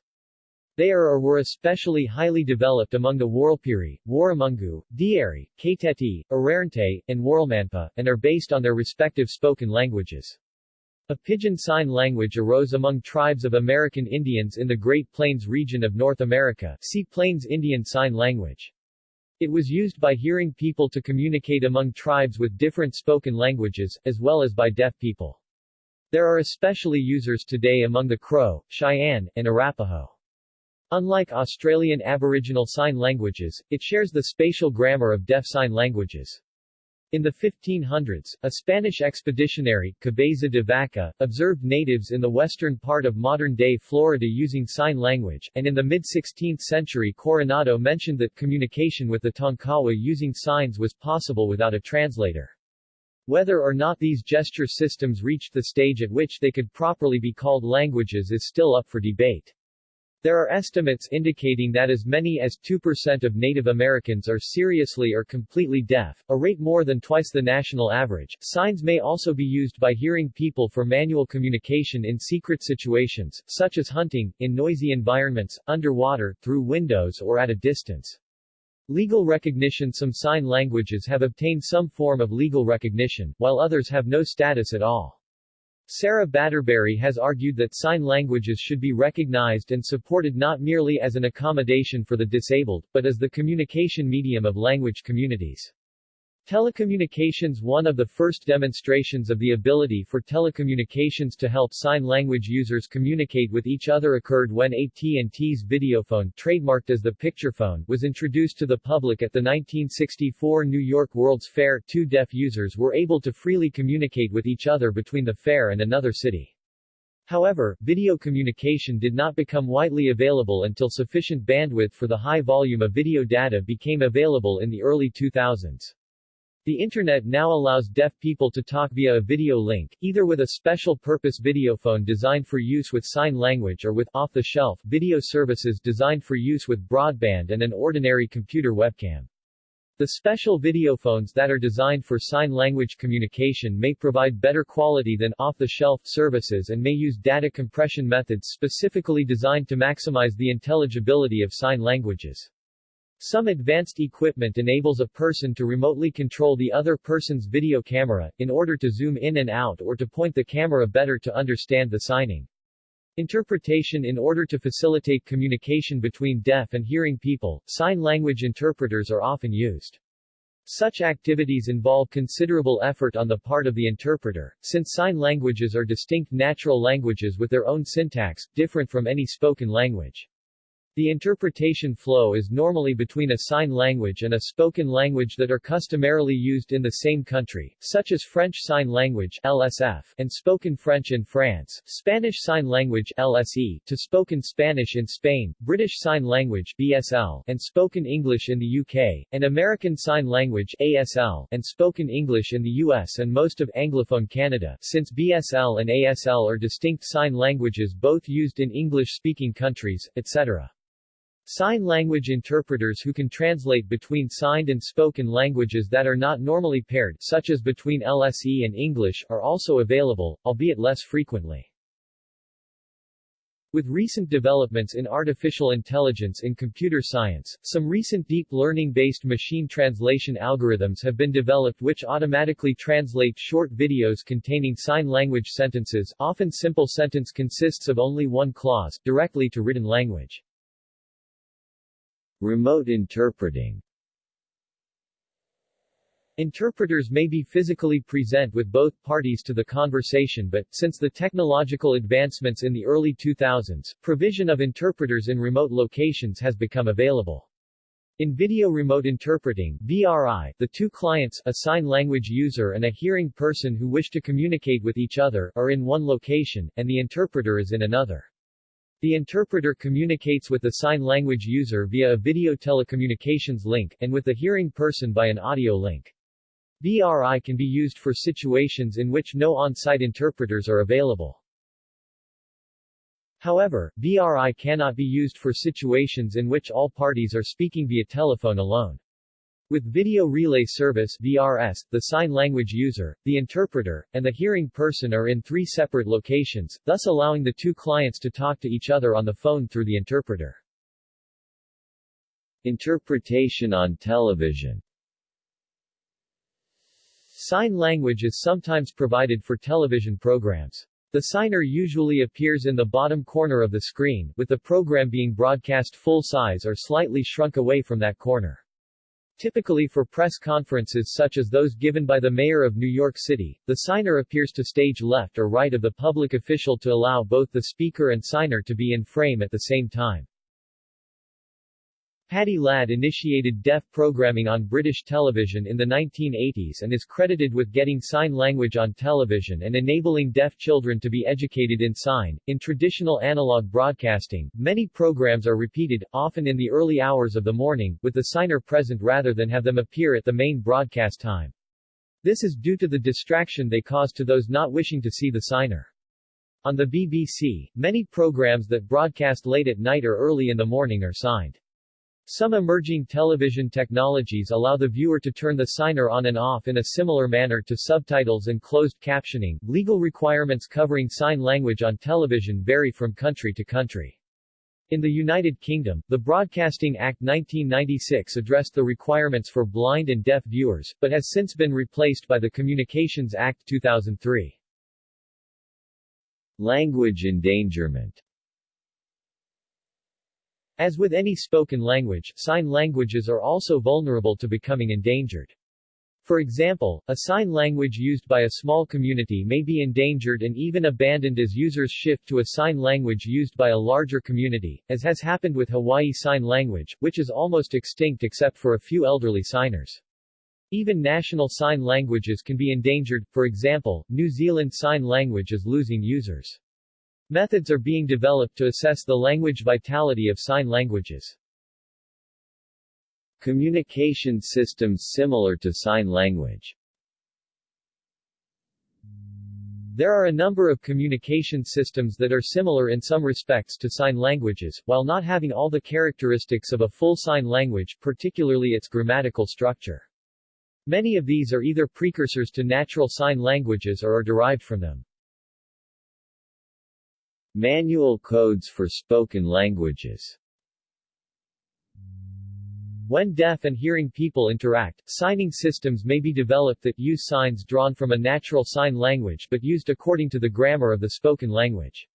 They are or were especially highly developed among the Warlpiri, Warumungu, Dieri, Kaytetye, Arrernte, and Warlmanpa, and are based on their respective spoken languages. A Pidgin Sign Language arose among tribes of American Indians in the Great Plains region of North America see Plains Indian Sign Language. It was used by hearing people to communicate among tribes with different spoken languages, as well as by deaf people. There are especially users today among the Crow, Cheyenne, and Arapaho. Unlike Australian Aboriginal Sign Languages, it shares the spatial grammar of deaf sign languages. In the 1500s, a Spanish expeditionary, Cabeza de Vaca, observed natives in the western part of modern-day Florida using sign language, and in the mid-16th century Coronado mentioned that communication with the Tonkawa using signs was possible without a translator. Whether or not these gesture systems reached the stage at which they could properly be called languages is still up for debate. There are estimates indicating that as many as 2% of Native Americans are seriously or completely deaf, a rate more than twice the national average. Signs may also be used by hearing people for manual communication in secret situations, such as hunting, in noisy environments, underwater, through windows or at a distance. Legal recognition Some sign languages have obtained some form of legal recognition, while others have no status at all. Sarah Batterbury has argued that sign languages should be recognized and supported not merely as an accommodation for the disabled, but as the communication medium of language communities. Telecommunications One of the first demonstrations of the ability for telecommunications to help sign language users communicate with each other occurred when AT&T's videophone, trademarked as the picturephone, was introduced to the public at the 1964 New York World's Fair. Two deaf users were able to freely communicate with each other between the fair and another city. However, video communication did not become widely available until sufficient bandwidth for the high volume of video data became available in the early 2000s. The Internet now allows deaf people to talk via a video link, either with a special-purpose videophone designed for use with sign language or with off-the-shelf video services designed for use with broadband and an ordinary computer webcam. The special videophones that are designed for sign language communication may provide better quality than off-the-shelf services and may use data compression methods specifically designed to maximize the intelligibility of sign languages. Some advanced equipment enables a person to remotely control the other person's video camera, in order to zoom in and out or to point the camera better to understand the signing. Interpretation In order to facilitate communication between deaf and hearing people, sign language interpreters are often used. Such activities involve considerable effort on the part of the interpreter, since sign languages are distinct natural languages with their own syntax, different from any spoken language. The interpretation flow is normally between a sign language and a spoken language that are customarily used in the same country, such as French Sign Language LSF, and spoken French in France, Spanish Sign Language LSE, to spoken Spanish in Spain, British Sign Language BSL, and spoken English in the UK, and American Sign Language ASL, and spoken English in the US and most of Anglophone Canada, since BSL and ASL are distinct sign languages both used in English-speaking countries, etc. Sign language interpreters who can translate between signed and spoken languages that are not normally paired such as between LSE and English are also available, albeit less frequently. With recent developments in artificial intelligence in computer science, some recent deep learning-based machine translation algorithms have been developed which automatically translate short videos containing sign language sentences often simple sentence consists of only one clause, directly to written language. Remote interpreting Interpreters may be physically present with both parties to the conversation but, since the technological advancements in the early 2000s, provision of interpreters in remote locations has become available. In video remote interpreting VRI, the two clients, a sign language user and a hearing person who wish to communicate with each other, are in one location, and the interpreter is in another. The interpreter communicates with the sign language user via a video telecommunications link, and with the hearing person by an audio link. VRI can be used for situations in which no on-site interpreters are available. However, VRI cannot be used for situations in which all parties are speaking via telephone alone. With Video Relay Service VRS, the sign language user, the interpreter, and the hearing person are in three separate locations, thus allowing the two clients to talk to each other on the phone through the interpreter. Interpretation on television Sign language is sometimes provided for television programs. The signer usually appears in the bottom corner of the screen, with the program being broadcast full size or slightly shrunk away from that corner. Typically for press conferences such as those given by the mayor of New York City, the signer appears to stage left or right of the public official to allow both the speaker and signer to be in frame at the same time. Paddy Ladd initiated deaf programming on British television in the 1980s and is credited with getting sign language on television and enabling deaf children to be educated in sign. In traditional analog broadcasting, many programs are repeated, often in the early hours of the morning, with the signer present rather than have them appear at the main broadcast time. This is due to the distraction they cause to those not wishing to see the signer. On the BBC, many programs that broadcast late at night or early in the morning are signed. Some emerging television technologies allow the viewer to turn the signer on and off in a similar manner to subtitles and closed captioning. Legal requirements covering sign language on television vary from country to country. In the United Kingdom, the Broadcasting Act 1996 addressed the requirements for blind and deaf viewers, but has since been replaced by the Communications Act 2003. Language endangerment As with any spoken language, sign languages are also vulnerable to becoming endangered. For example, a sign language used by a small community may be endangered and even abandoned as users shift to a sign language used by a larger community, as has happened with Hawaii Sign Language, which is almost extinct except for a few elderly signers. Even national sign languages can be endangered, for example, New Zealand Sign Language is losing users. Methods are being developed to assess the language vitality of sign languages. Communication systems similar to sign language There are a number of communication systems that are similar in some respects to sign languages, while not having all the characteristics of a full sign language, particularly its grammatical structure. Many of these are either precursors to natural sign languages or are derived from them. Manual codes for spoken languages When deaf and hearing people interact, signing systems may be developed that use signs drawn from a natural sign language but used according to the grammar of the spoken language.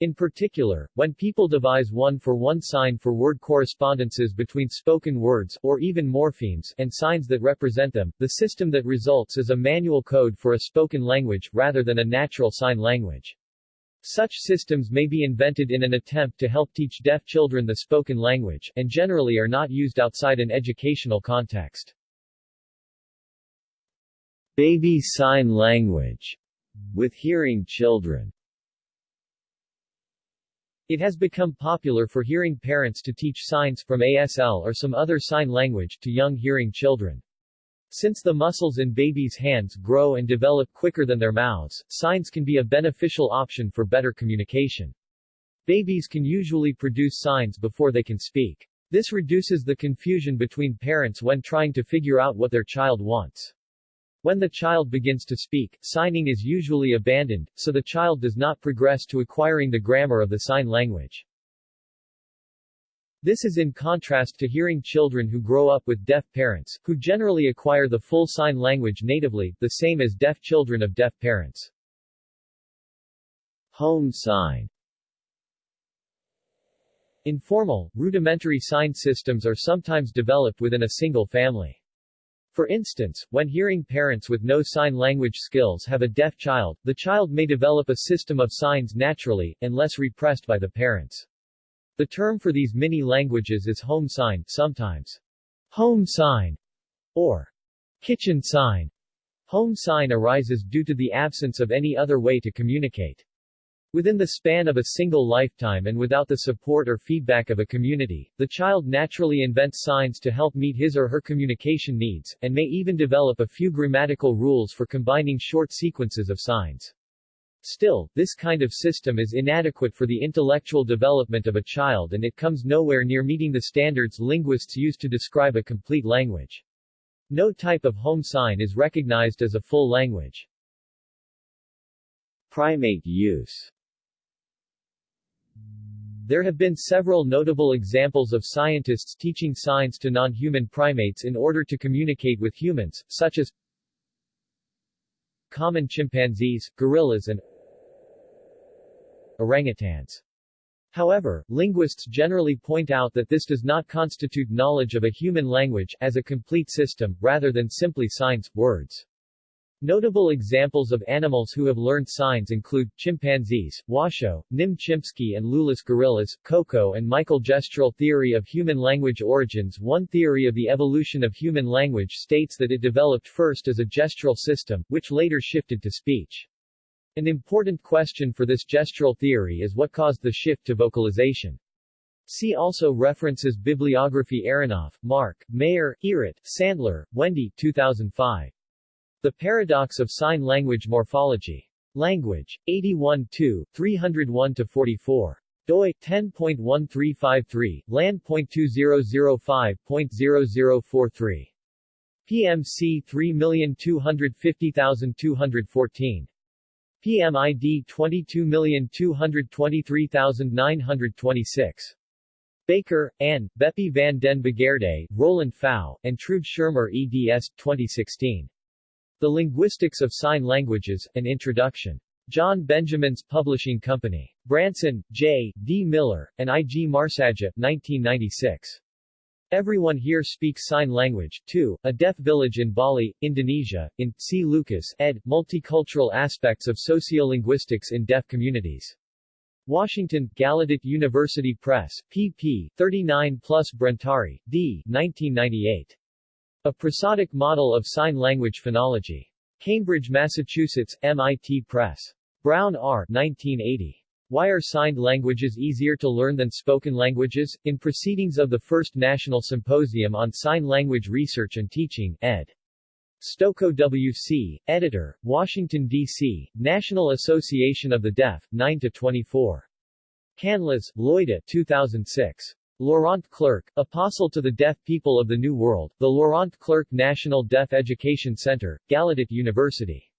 In particular, when people devise one-for-one sign for word correspondences between spoken words, or even morphemes, and signs that represent them, the system that results is a manual code for a spoken language, rather than a natural sign language. Such systems may be invented in an attempt to help teach deaf children the spoken language, and generally are not used outside an educational context. Baby sign language with hearing children it has become popular for hearing parents to teach signs from ASL or some other sign language to young hearing children. Since the muscles in babies' hands grow and develop quicker than their mouths, signs can be a beneficial option for better communication. Babies can usually produce signs before they can speak. This reduces the confusion between parents when trying to figure out what their child wants. When the child begins to speak, signing is usually abandoned, so the child does not progress to acquiring the grammar of the sign language. This is in contrast to hearing children who grow up with deaf parents, who generally acquire the full sign language natively, the same as deaf children of deaf parents. Home sign Informal, rudimentary sign systems are sometimes developed within a single family. For instance, when hearing parents with no sign language skills have a deaf child, the child may develop a system of signs naturally, unless repressed by the parents. The term for these mini-languages is home sign, sometimes home sign, or kitchen sign. Home sign arises due to the absence of any other way to communicate. Within the span of a single lifetime and without the support or feedback of a community, the child naturally invents signs to help meet his or her communication needs, and may even develop a few grammatical rules for combining short sequences of signs. Still, this kind of system is inadequate for the intellectual development of a child and it comes nowhere near meeting the standards linguists use to describe a complete language. No type of home sign is recognized as a full language. Primate use there have been several notable examples of scientists teaching signs to non-human primates in order to communicate with humans, such as common chimpanzees, gorillas and orangutans. However, linguists generally point out that this does not constitute knowledge of a human language, as a complete system, rather than simply signs, words. Notable examples of animals who have learned signs include, chimpanzees, Washoe, Nim Chimpsky and Loulis gorillas, Koko and Michael Gestural theory of human language origins One theory of the evolution of human language states that it developed first as a gestural system, which later shifted to speech. An important question for this gestural theory is what caused the shift to vocalization. See also references Bibliography Aronoff, Mark, Meir, Irit, Sandler, Wendy 2005. The Paradox of Sign Language Morphology. Language. 81 301-44 doi 10.1353 land.2005.0043 PMC 3250214 PMID 22223926 Baker, Anne, Beppie van den Bogaerde, Roland Pfau, and Trude Schermer eds. 2016. The Linguistics of Sign Languages, An Introduction. John Benjamin's Publishing Company. Branson, J. D. Miller, and I. G. Marsaja, 1996. Everyone Here Speaks Sign Language, 2, A Deaf Village in Bali, Indonesia, in, C. Lucas, ed., Multicultural Aspects of Sociolinguistics in Deaf Communities. Washington, Gallaudet University Press, pp. 39 plus Brentari, D. 1998. A Prosodic Model of Sign Language Phonology. Cambridge, Massachusetts, MIT Press. Brown R. 1980. Why are signed languages easier to learn than spoken languages? In Proceedings of the First National Symposium on Sign Language Research and Teaching, ed. Stokoe W.C., Editor, Washington, D.C., National Association of the Deaf, 9-24. Canlas, Loida 2006. Laurent Clerc, Apostle to the Deaf People of the New World, the Laurent Clerc National Deaf Education Center, Gallaudet University.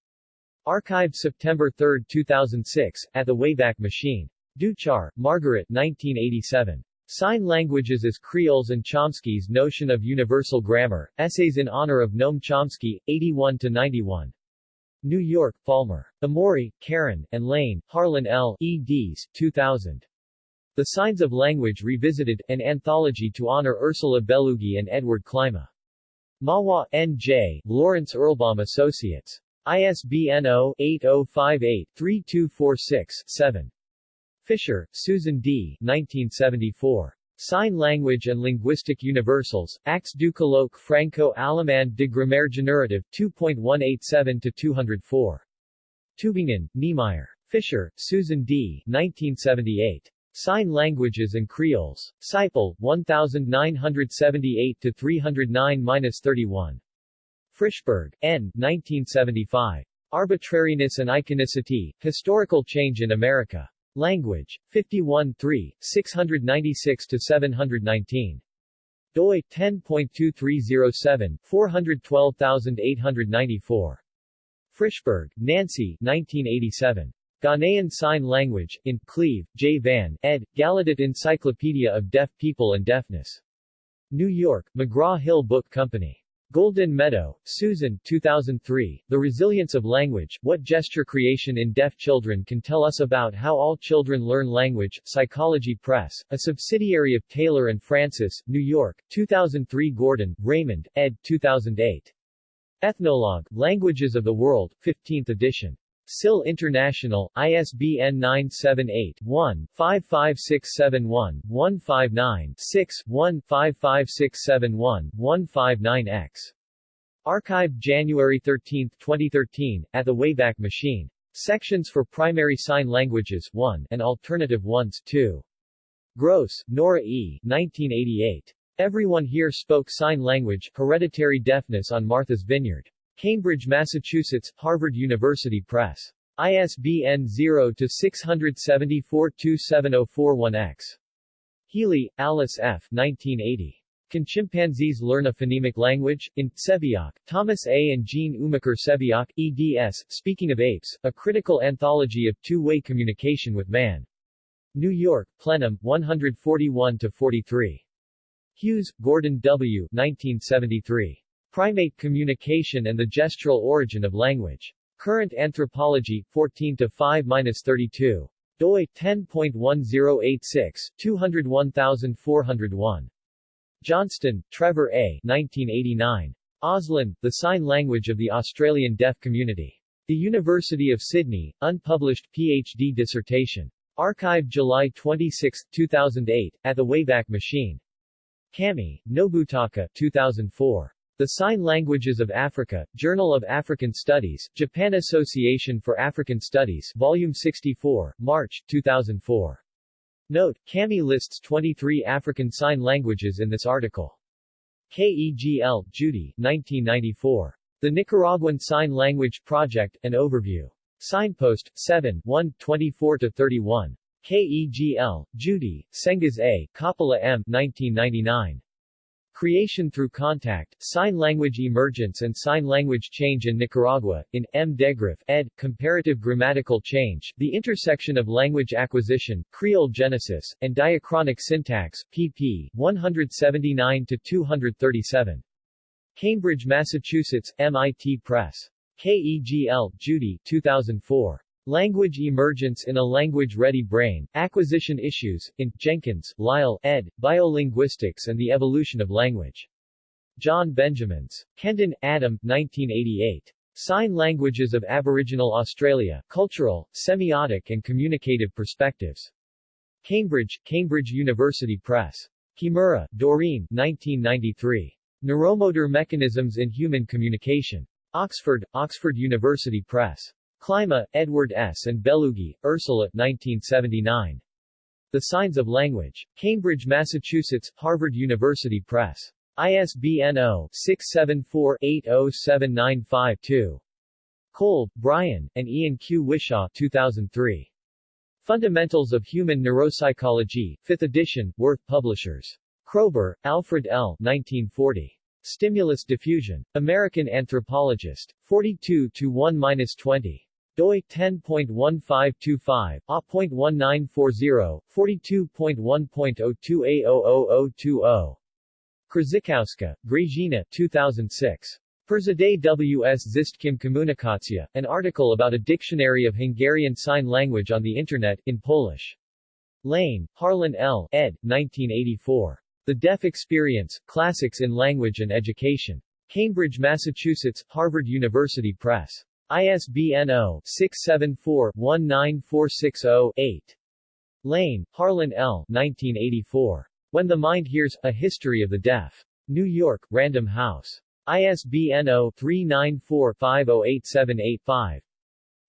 Archived September 3, 2006, at the Wayback Machine. Deuchar, Margaret 1987. Sign Languages as Creoles and Chomsky's Notion of Universal Grammar, Essays in Honor of Noam Chomsky, 81-91. New York, Palmer. Emmorey, Karen, and Lane, Harlan L. eds. 2000. The Signs of Language Revisited, an anthology to honor Ursula Bellugi and Edward Klima. Mahwah, N.J., Lawrence Erlbaum Associates. ISBN 0-8058-3246-7. Fischer, Susan D. 1974. Sign Language and Linguistic Universals, Actes du colloque franco-allemand de grammaire générative, 2.187-204. Tübingen, Niemeyer. Fischer, Susan D. 1978. Sign Languages and Creoles. Siple, 1978-309-31. Frishberg, N. 1975. Arbitrariness and Iconicity, Historical Change in America. Language. 51 3, 696-719. doi, 10.2307, 412894. Frishberg, Nancy 1987. Ghanaian Sign Language, in, Cleve, J. Van, ed., Gallaudet Encyclopedia of Deaf People and Deafness. New York, McGraw-Hill Book Company. Goldin-Meadow, Susan 2003, The Resilience of Language, What Gesture Creation in Deaf Children Can Tell Us About How All Children Learn Language, Psychology Press, a subsidiary of Taylor Francis, New York, 2003 Gordon, Raymond, ed. 2008. Ethnologue, Languages of the World, 15th edition. SIL International, ISBN 978-1-55671-159-6-1-55671-159-X. Archived January 13, 2013, at the Wayback Machine. Sections for Primary Sign Languages 1 and Alternative Ones 2. Groce, Nora E. 1988. Everyone Here Spoke Sign Language, Hereditary Deafness on Martha's Vineyard. Cambridge, Massachusetts, Harvard University Press. ISBN 0-674-27041-X. Healy, Alice F. 1980. Can Chimpanzees Learn a Phonemic Language? In, Sebeok, Thomas A. and Jean Umiker-Sebeok, eds., Speaking of Apes, A Critical Anthology of Two-Way Communication with Man. New York, Plenum, 141-43. Hewes, Gordon W. 1973. Primate Communication and the Gestural Origin of Language. Current Anthropology, 14-5-32. doi, 10.1086, 201401. Johnston, Trevor A. 1989. Auslan, The Sign Language of the Australian Deaf Community. The University of Sydney, unpublished Ph.D. dissertation. Archived July 26, 2008, at the Wayback Machine. Kamei, Nobutaka 2004. The Sign Languages of Africa, Journal of African Studies, Japan Association for African Studies, Volume 64, March, 2004. Note, Kamei lists 23 African Sign Languages in this article. Kegl, Judy, 1994. The Nicaraguan Sign Language Project, an overview. Signpost, 7, 1, 24-31. KEGL, Judy, Senghas A, Coppola M. 1999. Creation through Contact, Sign Language Emergence and Sign Language Change in Nicaragua, in M. Degraff, ed., Comparative Grammatical Change, The Intersection of Language Acquisition, Creole Genesis, and Diachronic Syntax, pp. 179-237. Cambridge, Massachusetts, MIT Press. KEGL, Judy, 2004. Language Emergence in a Language-Ready Brain, Acquisition Issues, in, Jenkins, Lyle, ed., Biolinguistics and the Evolution of Language. John Benjamins. Kendon, Adam, 1988. Sign Languages of Aboriginal Australia, Cultural, Semiotic and Communicative Perspectives. Cambridge, Cambridge University Press. Kimura, Doreen, 1993. Neuromotor Mechanisms in Human Communication. Oxford, Oxford University Press. Klima, Edward S. and Bellugi, Ursula, 1979. The Signs of Language. Cambridge, Massachusetts, Harvard University Press. ISBN 0-674-80795-2. Kolb, Brian, and Ian Q. Whishaw 2003. Fundamentals of Human Neuropsychology, 5th edition, Worth Publishers. Kroeber, Alfred L. 1940. Stimulus diffusion. American Anthropologist. 42 to 1-20. Doi 10.1525, A.1940, 42.1.02A00020. Krzywkowska, Grażyna 2006. Perzaday W.S. Zistkim Komunikacja, an article about a dictionary of Hungarian Sign Language on the Internet, in Polish. Lane, Harlan L., ed. 1984. The Deaf Experience, Classics in Language and Education. Cambridge, Massachusetts, Harvard University Press. ISBN 0-674-19460-8. Lane, Harlan L. 1984. When the Mind Hears, A History of the Deaf. New York, Random House. ISBN 0-394-50878-5.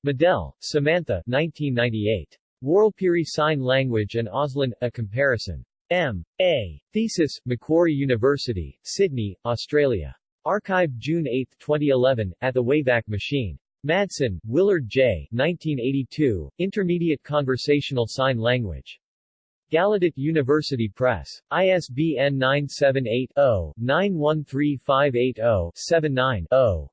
Medell, Samantha 1998. Warlpiri Sign Language and Auslan, A Comparison. M.A. Thesis, Macquarie University, Sydney, Australia. Archived June 8, 2011, at the Wayback Machine. Madsen, Willard J. 1982, Intermediate Conversational Sign Language. Gallaudet University Press. ISBN 978-0-913580-79-0.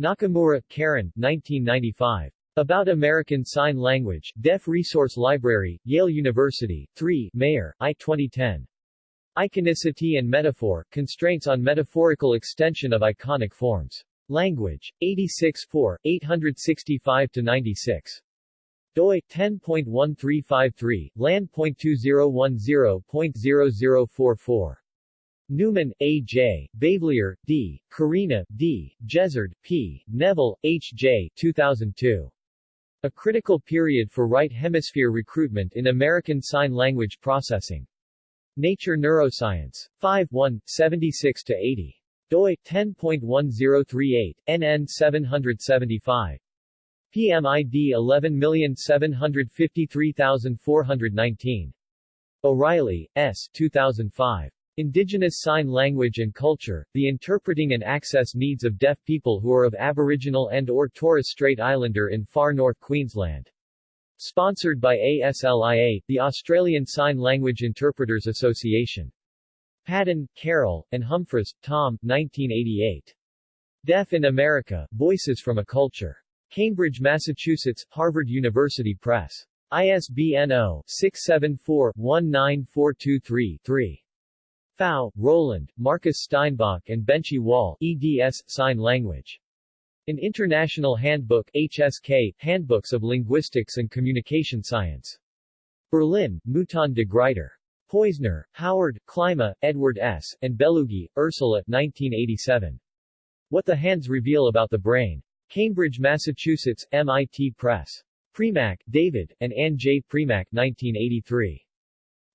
Nakamura, Karen, 1995. About American Sign Language, Deaf Resource Library, Yale University, 3, Meir, I. 2010. Iconicity and Metaphor, Constraints on Metaphorical Extension of Iconic Forms. Language, 86 4, 865-96. doi, 10.1353, land.2010.0044. Newman, A. J., Bavelier, D., Corina, D., Jezzard, P., Neville, H. J. 2002. A critical period for right hemisphere recruitment in American Sign Language Processing. Nature Neuroscience. 5 1, 76-80. Doi, 10.1038, NN 775. PMID 11753419. O'Reilly, S. 2005. Indigenous Sign Language and Culture, The Interpreting and Access Needs of Deaf People Who Are of Aboriginal and or Torres Strait Islander in Far North Queensland. Sponsored by ASLIA, the Australian Sign Language Interpreters Association. Padden, Carol, and Humphries, Tom, 1988. Deaf in America, Voices from a Culture. Cambridge, Massachusetts, Harvard University Press. ISBN 0-674-19423-3. Pfau, Roland, Markus Steinbach and Bencie Woll, eds. Sign Language. An International Handbook HSK, Handbooks of Linguistics and Communication Science. Berlin, Mouton de Gruyter. Poizner, Howard, Klima, Edward S., and Bellugi, Ursula, 1987. What the Hands Reveal About the Brain. Cambridge, Massachusetts, MIT Press. Premack, David, and Ann J. Premack, 1983.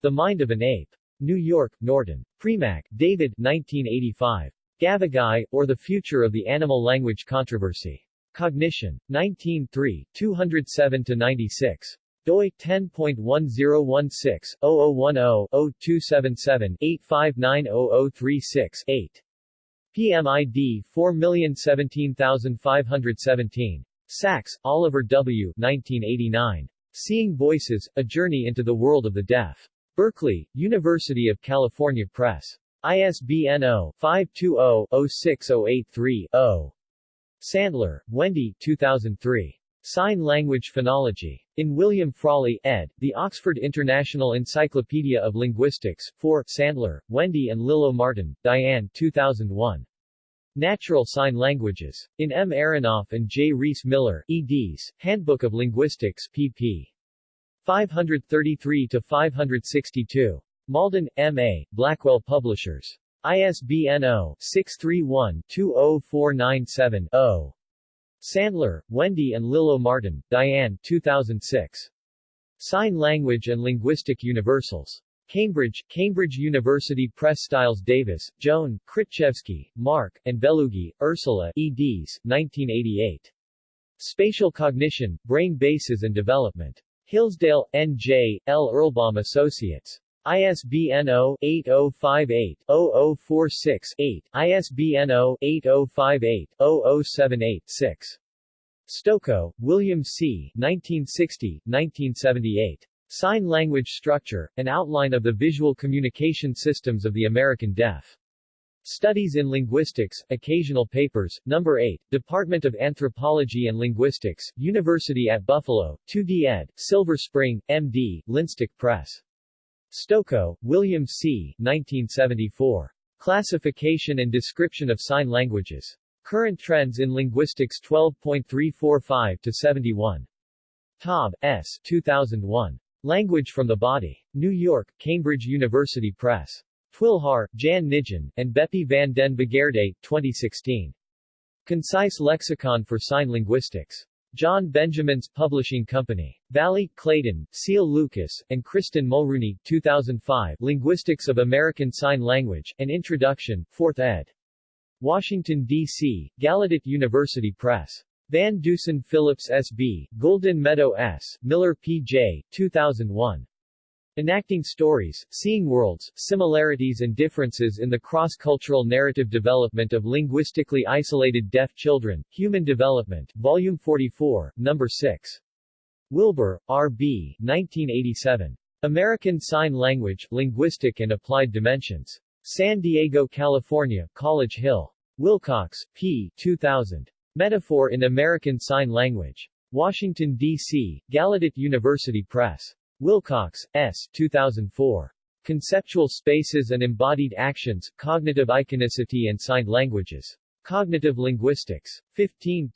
The Mind of an Ape. New York, Norton. Premack, David 1985. Gavagai, or The Future of the Animal Language Controversy. Cognition. 19 3, 207-96. Doi, 10.1016-0010-0277-8590036-8. PMID 4017517. Sacks, Oliver W. 1989. Seeing Voices, A Journey into the World of the Deaf. Berkeley, University of California Press. ISBN 0-520-06083-0. Sandler, Wendy 2003. Sign Language Phonology. In William Frawley, ed., The Oxford International Encyclopedia of Linguistics, 4, Sandler, Wendy and Lillo Martin, Diane 2001. Natural Sign Languages. In M. Aronoff and J. Reese Miller, eds., Handbook of Linguistics, pp. 533-562. Malden, M.A., Blackwell Publishers. ISBN 0-631-20497-0. Sandler, Wendy and Lillo Martin, Diane 2006. Sign Language and Linguistic Universals. Cambridge, Cambridge University Press Stiles Davis, Joan, Kritchevsky, Mark, and Bellugi, Ursula, eds. 1988. Spatial Cognition, Brain Bases and Development. Hillsdale, N.J., L. Erlbaum Associates. ISBN 0-8058-0046-8, ISBN 0-8058-0078-6. Stokoe, William C. 1960, 1978. Sign Language Structure, An Outline of the Visual Communication Systems of the American Deaf. Studies in Linguistics, Occasional Papers, No. 8, Department of Anthropology and Linguistics, University at Buffalo, 2D ed., Silver Spring, M.D., Linstok Press. Stokoe, William C. 1974. Classification and Description of Sign Languages. Current Trends in Linguistics 12.345 to 71. Taub, S. 2001. Language from the Body. New York, Cambridge University Press. Twilhaar, Jan Nijen, and Beppie van den Bogaerde, 2016. Concise Lexicon for Sign Linguistics. John Benjamin's Publishing Company. Valli, Clayton, Ceil Lucas, and Kristen Mulrooney, 2005, Linguistics of American Sign Language, An Introduction, 4th ed. Washington, D.C., Gallaudet University Press. Van Dusen Phillips S.B., Goldin-Meadow S., Miller P.J., 2001. Enacting Stories, Seeing Worlds, Similarities and Differences in the Cross-Cultural Narrative Development of Linguistically Isolated Deaf Children, Human Development, Volume 44, No. 6. Wilbur, R.B., 1987. American Sign Language, Linguistic and Applied Dimensions. San Diego, California, College Hill. Wilcox, P. 2000. Metaphor in American Sign Language. Washington, D.C., Gallaudet University Press. Wilcox, S. 2004. Conceptual Spaces and Embodied Actions, Cognitive Iconicity and Signed Languages. Cognitive Linguistics. 15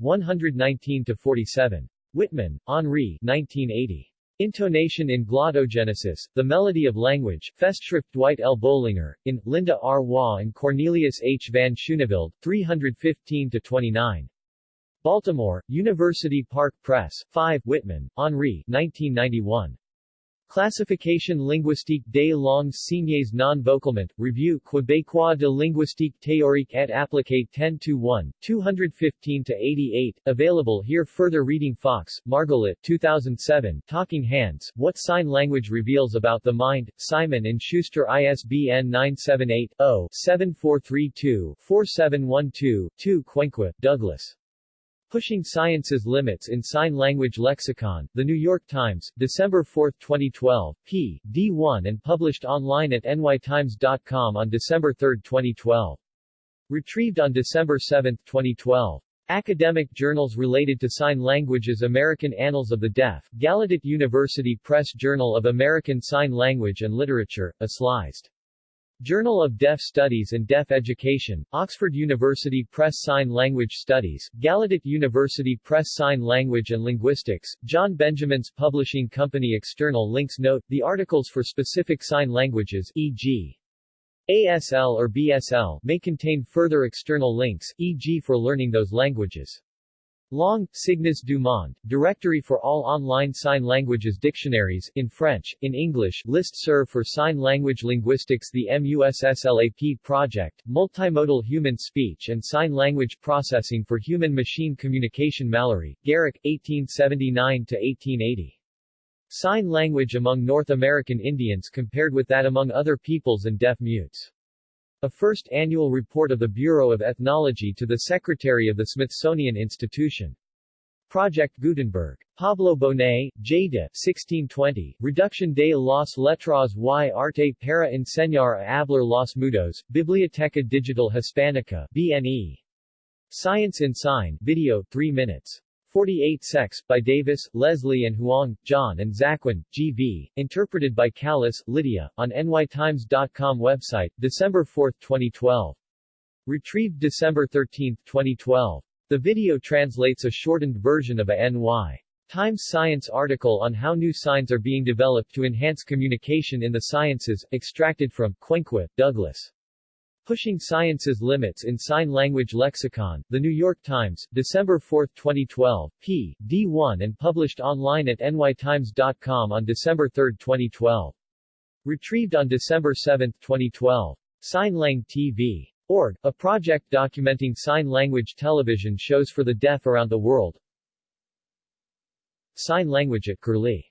119-47. Wittmann, Henri 1980. Intonation in Glottogenesis, The Melody of Language, Festschrift Dwight L. Bolinger, in, Linda R. Waugh and Cornelius H. van Schooneveld, 315-29. Baltimore, University Park Press, 5 Wittmann, Henri 1991. Classification linguistique des langues signées non vocalement, Revue Québécois de linguistique théorique et appliquée 10 to 1, 215 to 88. available here Further reading Fox, Margalit 2007, Talking Hands, What Sign Language Reveals About the Mind, Simon & Schuster ISBN 978-0-7432-4712-2 Quenqua, Douglas. Pushing Science's Limits in Sign Language Lexicon, The New York Times, December 4, 2012, p. D1 and published online at nytimes.com on December 3, 2012. Retrieved on December 7, 2012. Academic journals related to sign languages American Annals of the Deaf, Gallaudet University Press Journal of American Sign Language and Literature, ASLized. Journal of Deaf Studies and Deaf Education, Oxford University Press Sign Language Studies, Gallaudet University Press Sign Language and Linguistics, John Benjamin's Publishing Company External links Note, the articles for specific sign languages, e.g. ASL or BSL, may contain further external links, e.g. for learning those languages. Long, Signes du Monde, Directory for all online sign languages dictionaries, in French, in English, List Serve for Sign Language Linguistics The MUSSLAP Project, Multimodal Human Speech and Sign Language Processing for Human-Machine Communication Mallery, Garrick, 1879-1880. Sign language among North American Indians compared with that among other peoples and deaf mutes. A first annual report of the Bureau of Ethnology to the Secretary of the Smithsonian Institution. Project Gutenberg. Pablo Bonet, J. de 1620, Reducción de las letras y arte para enseñar a hablar los mudos, Biblioteca Digital Hispánica, BNE. Science in Sign, video, 3 minutes. 48 Sex, by Davis, Leslie and Huang, John and Zaquin, G.V., interpreted by Callis, Lydia, on nytimes.com website, December 4, 2012. Retrieved December 13, 2012. The video translates a shortened version of a NY Times Science article on how new signs are being developed to enhance communication in the sciences, extracted from Quenqua, Douglas. Pushing Science's Limits in Sign Language Lexicon, The New York Times, December 4, 2012, p. D1 and published online at nytimes.com on December 3, 2012. Retrieved on December 7, 2012. SignLang TV. Org, a project documenting sign language television shows for the deaf around the world. Sign language at Curlie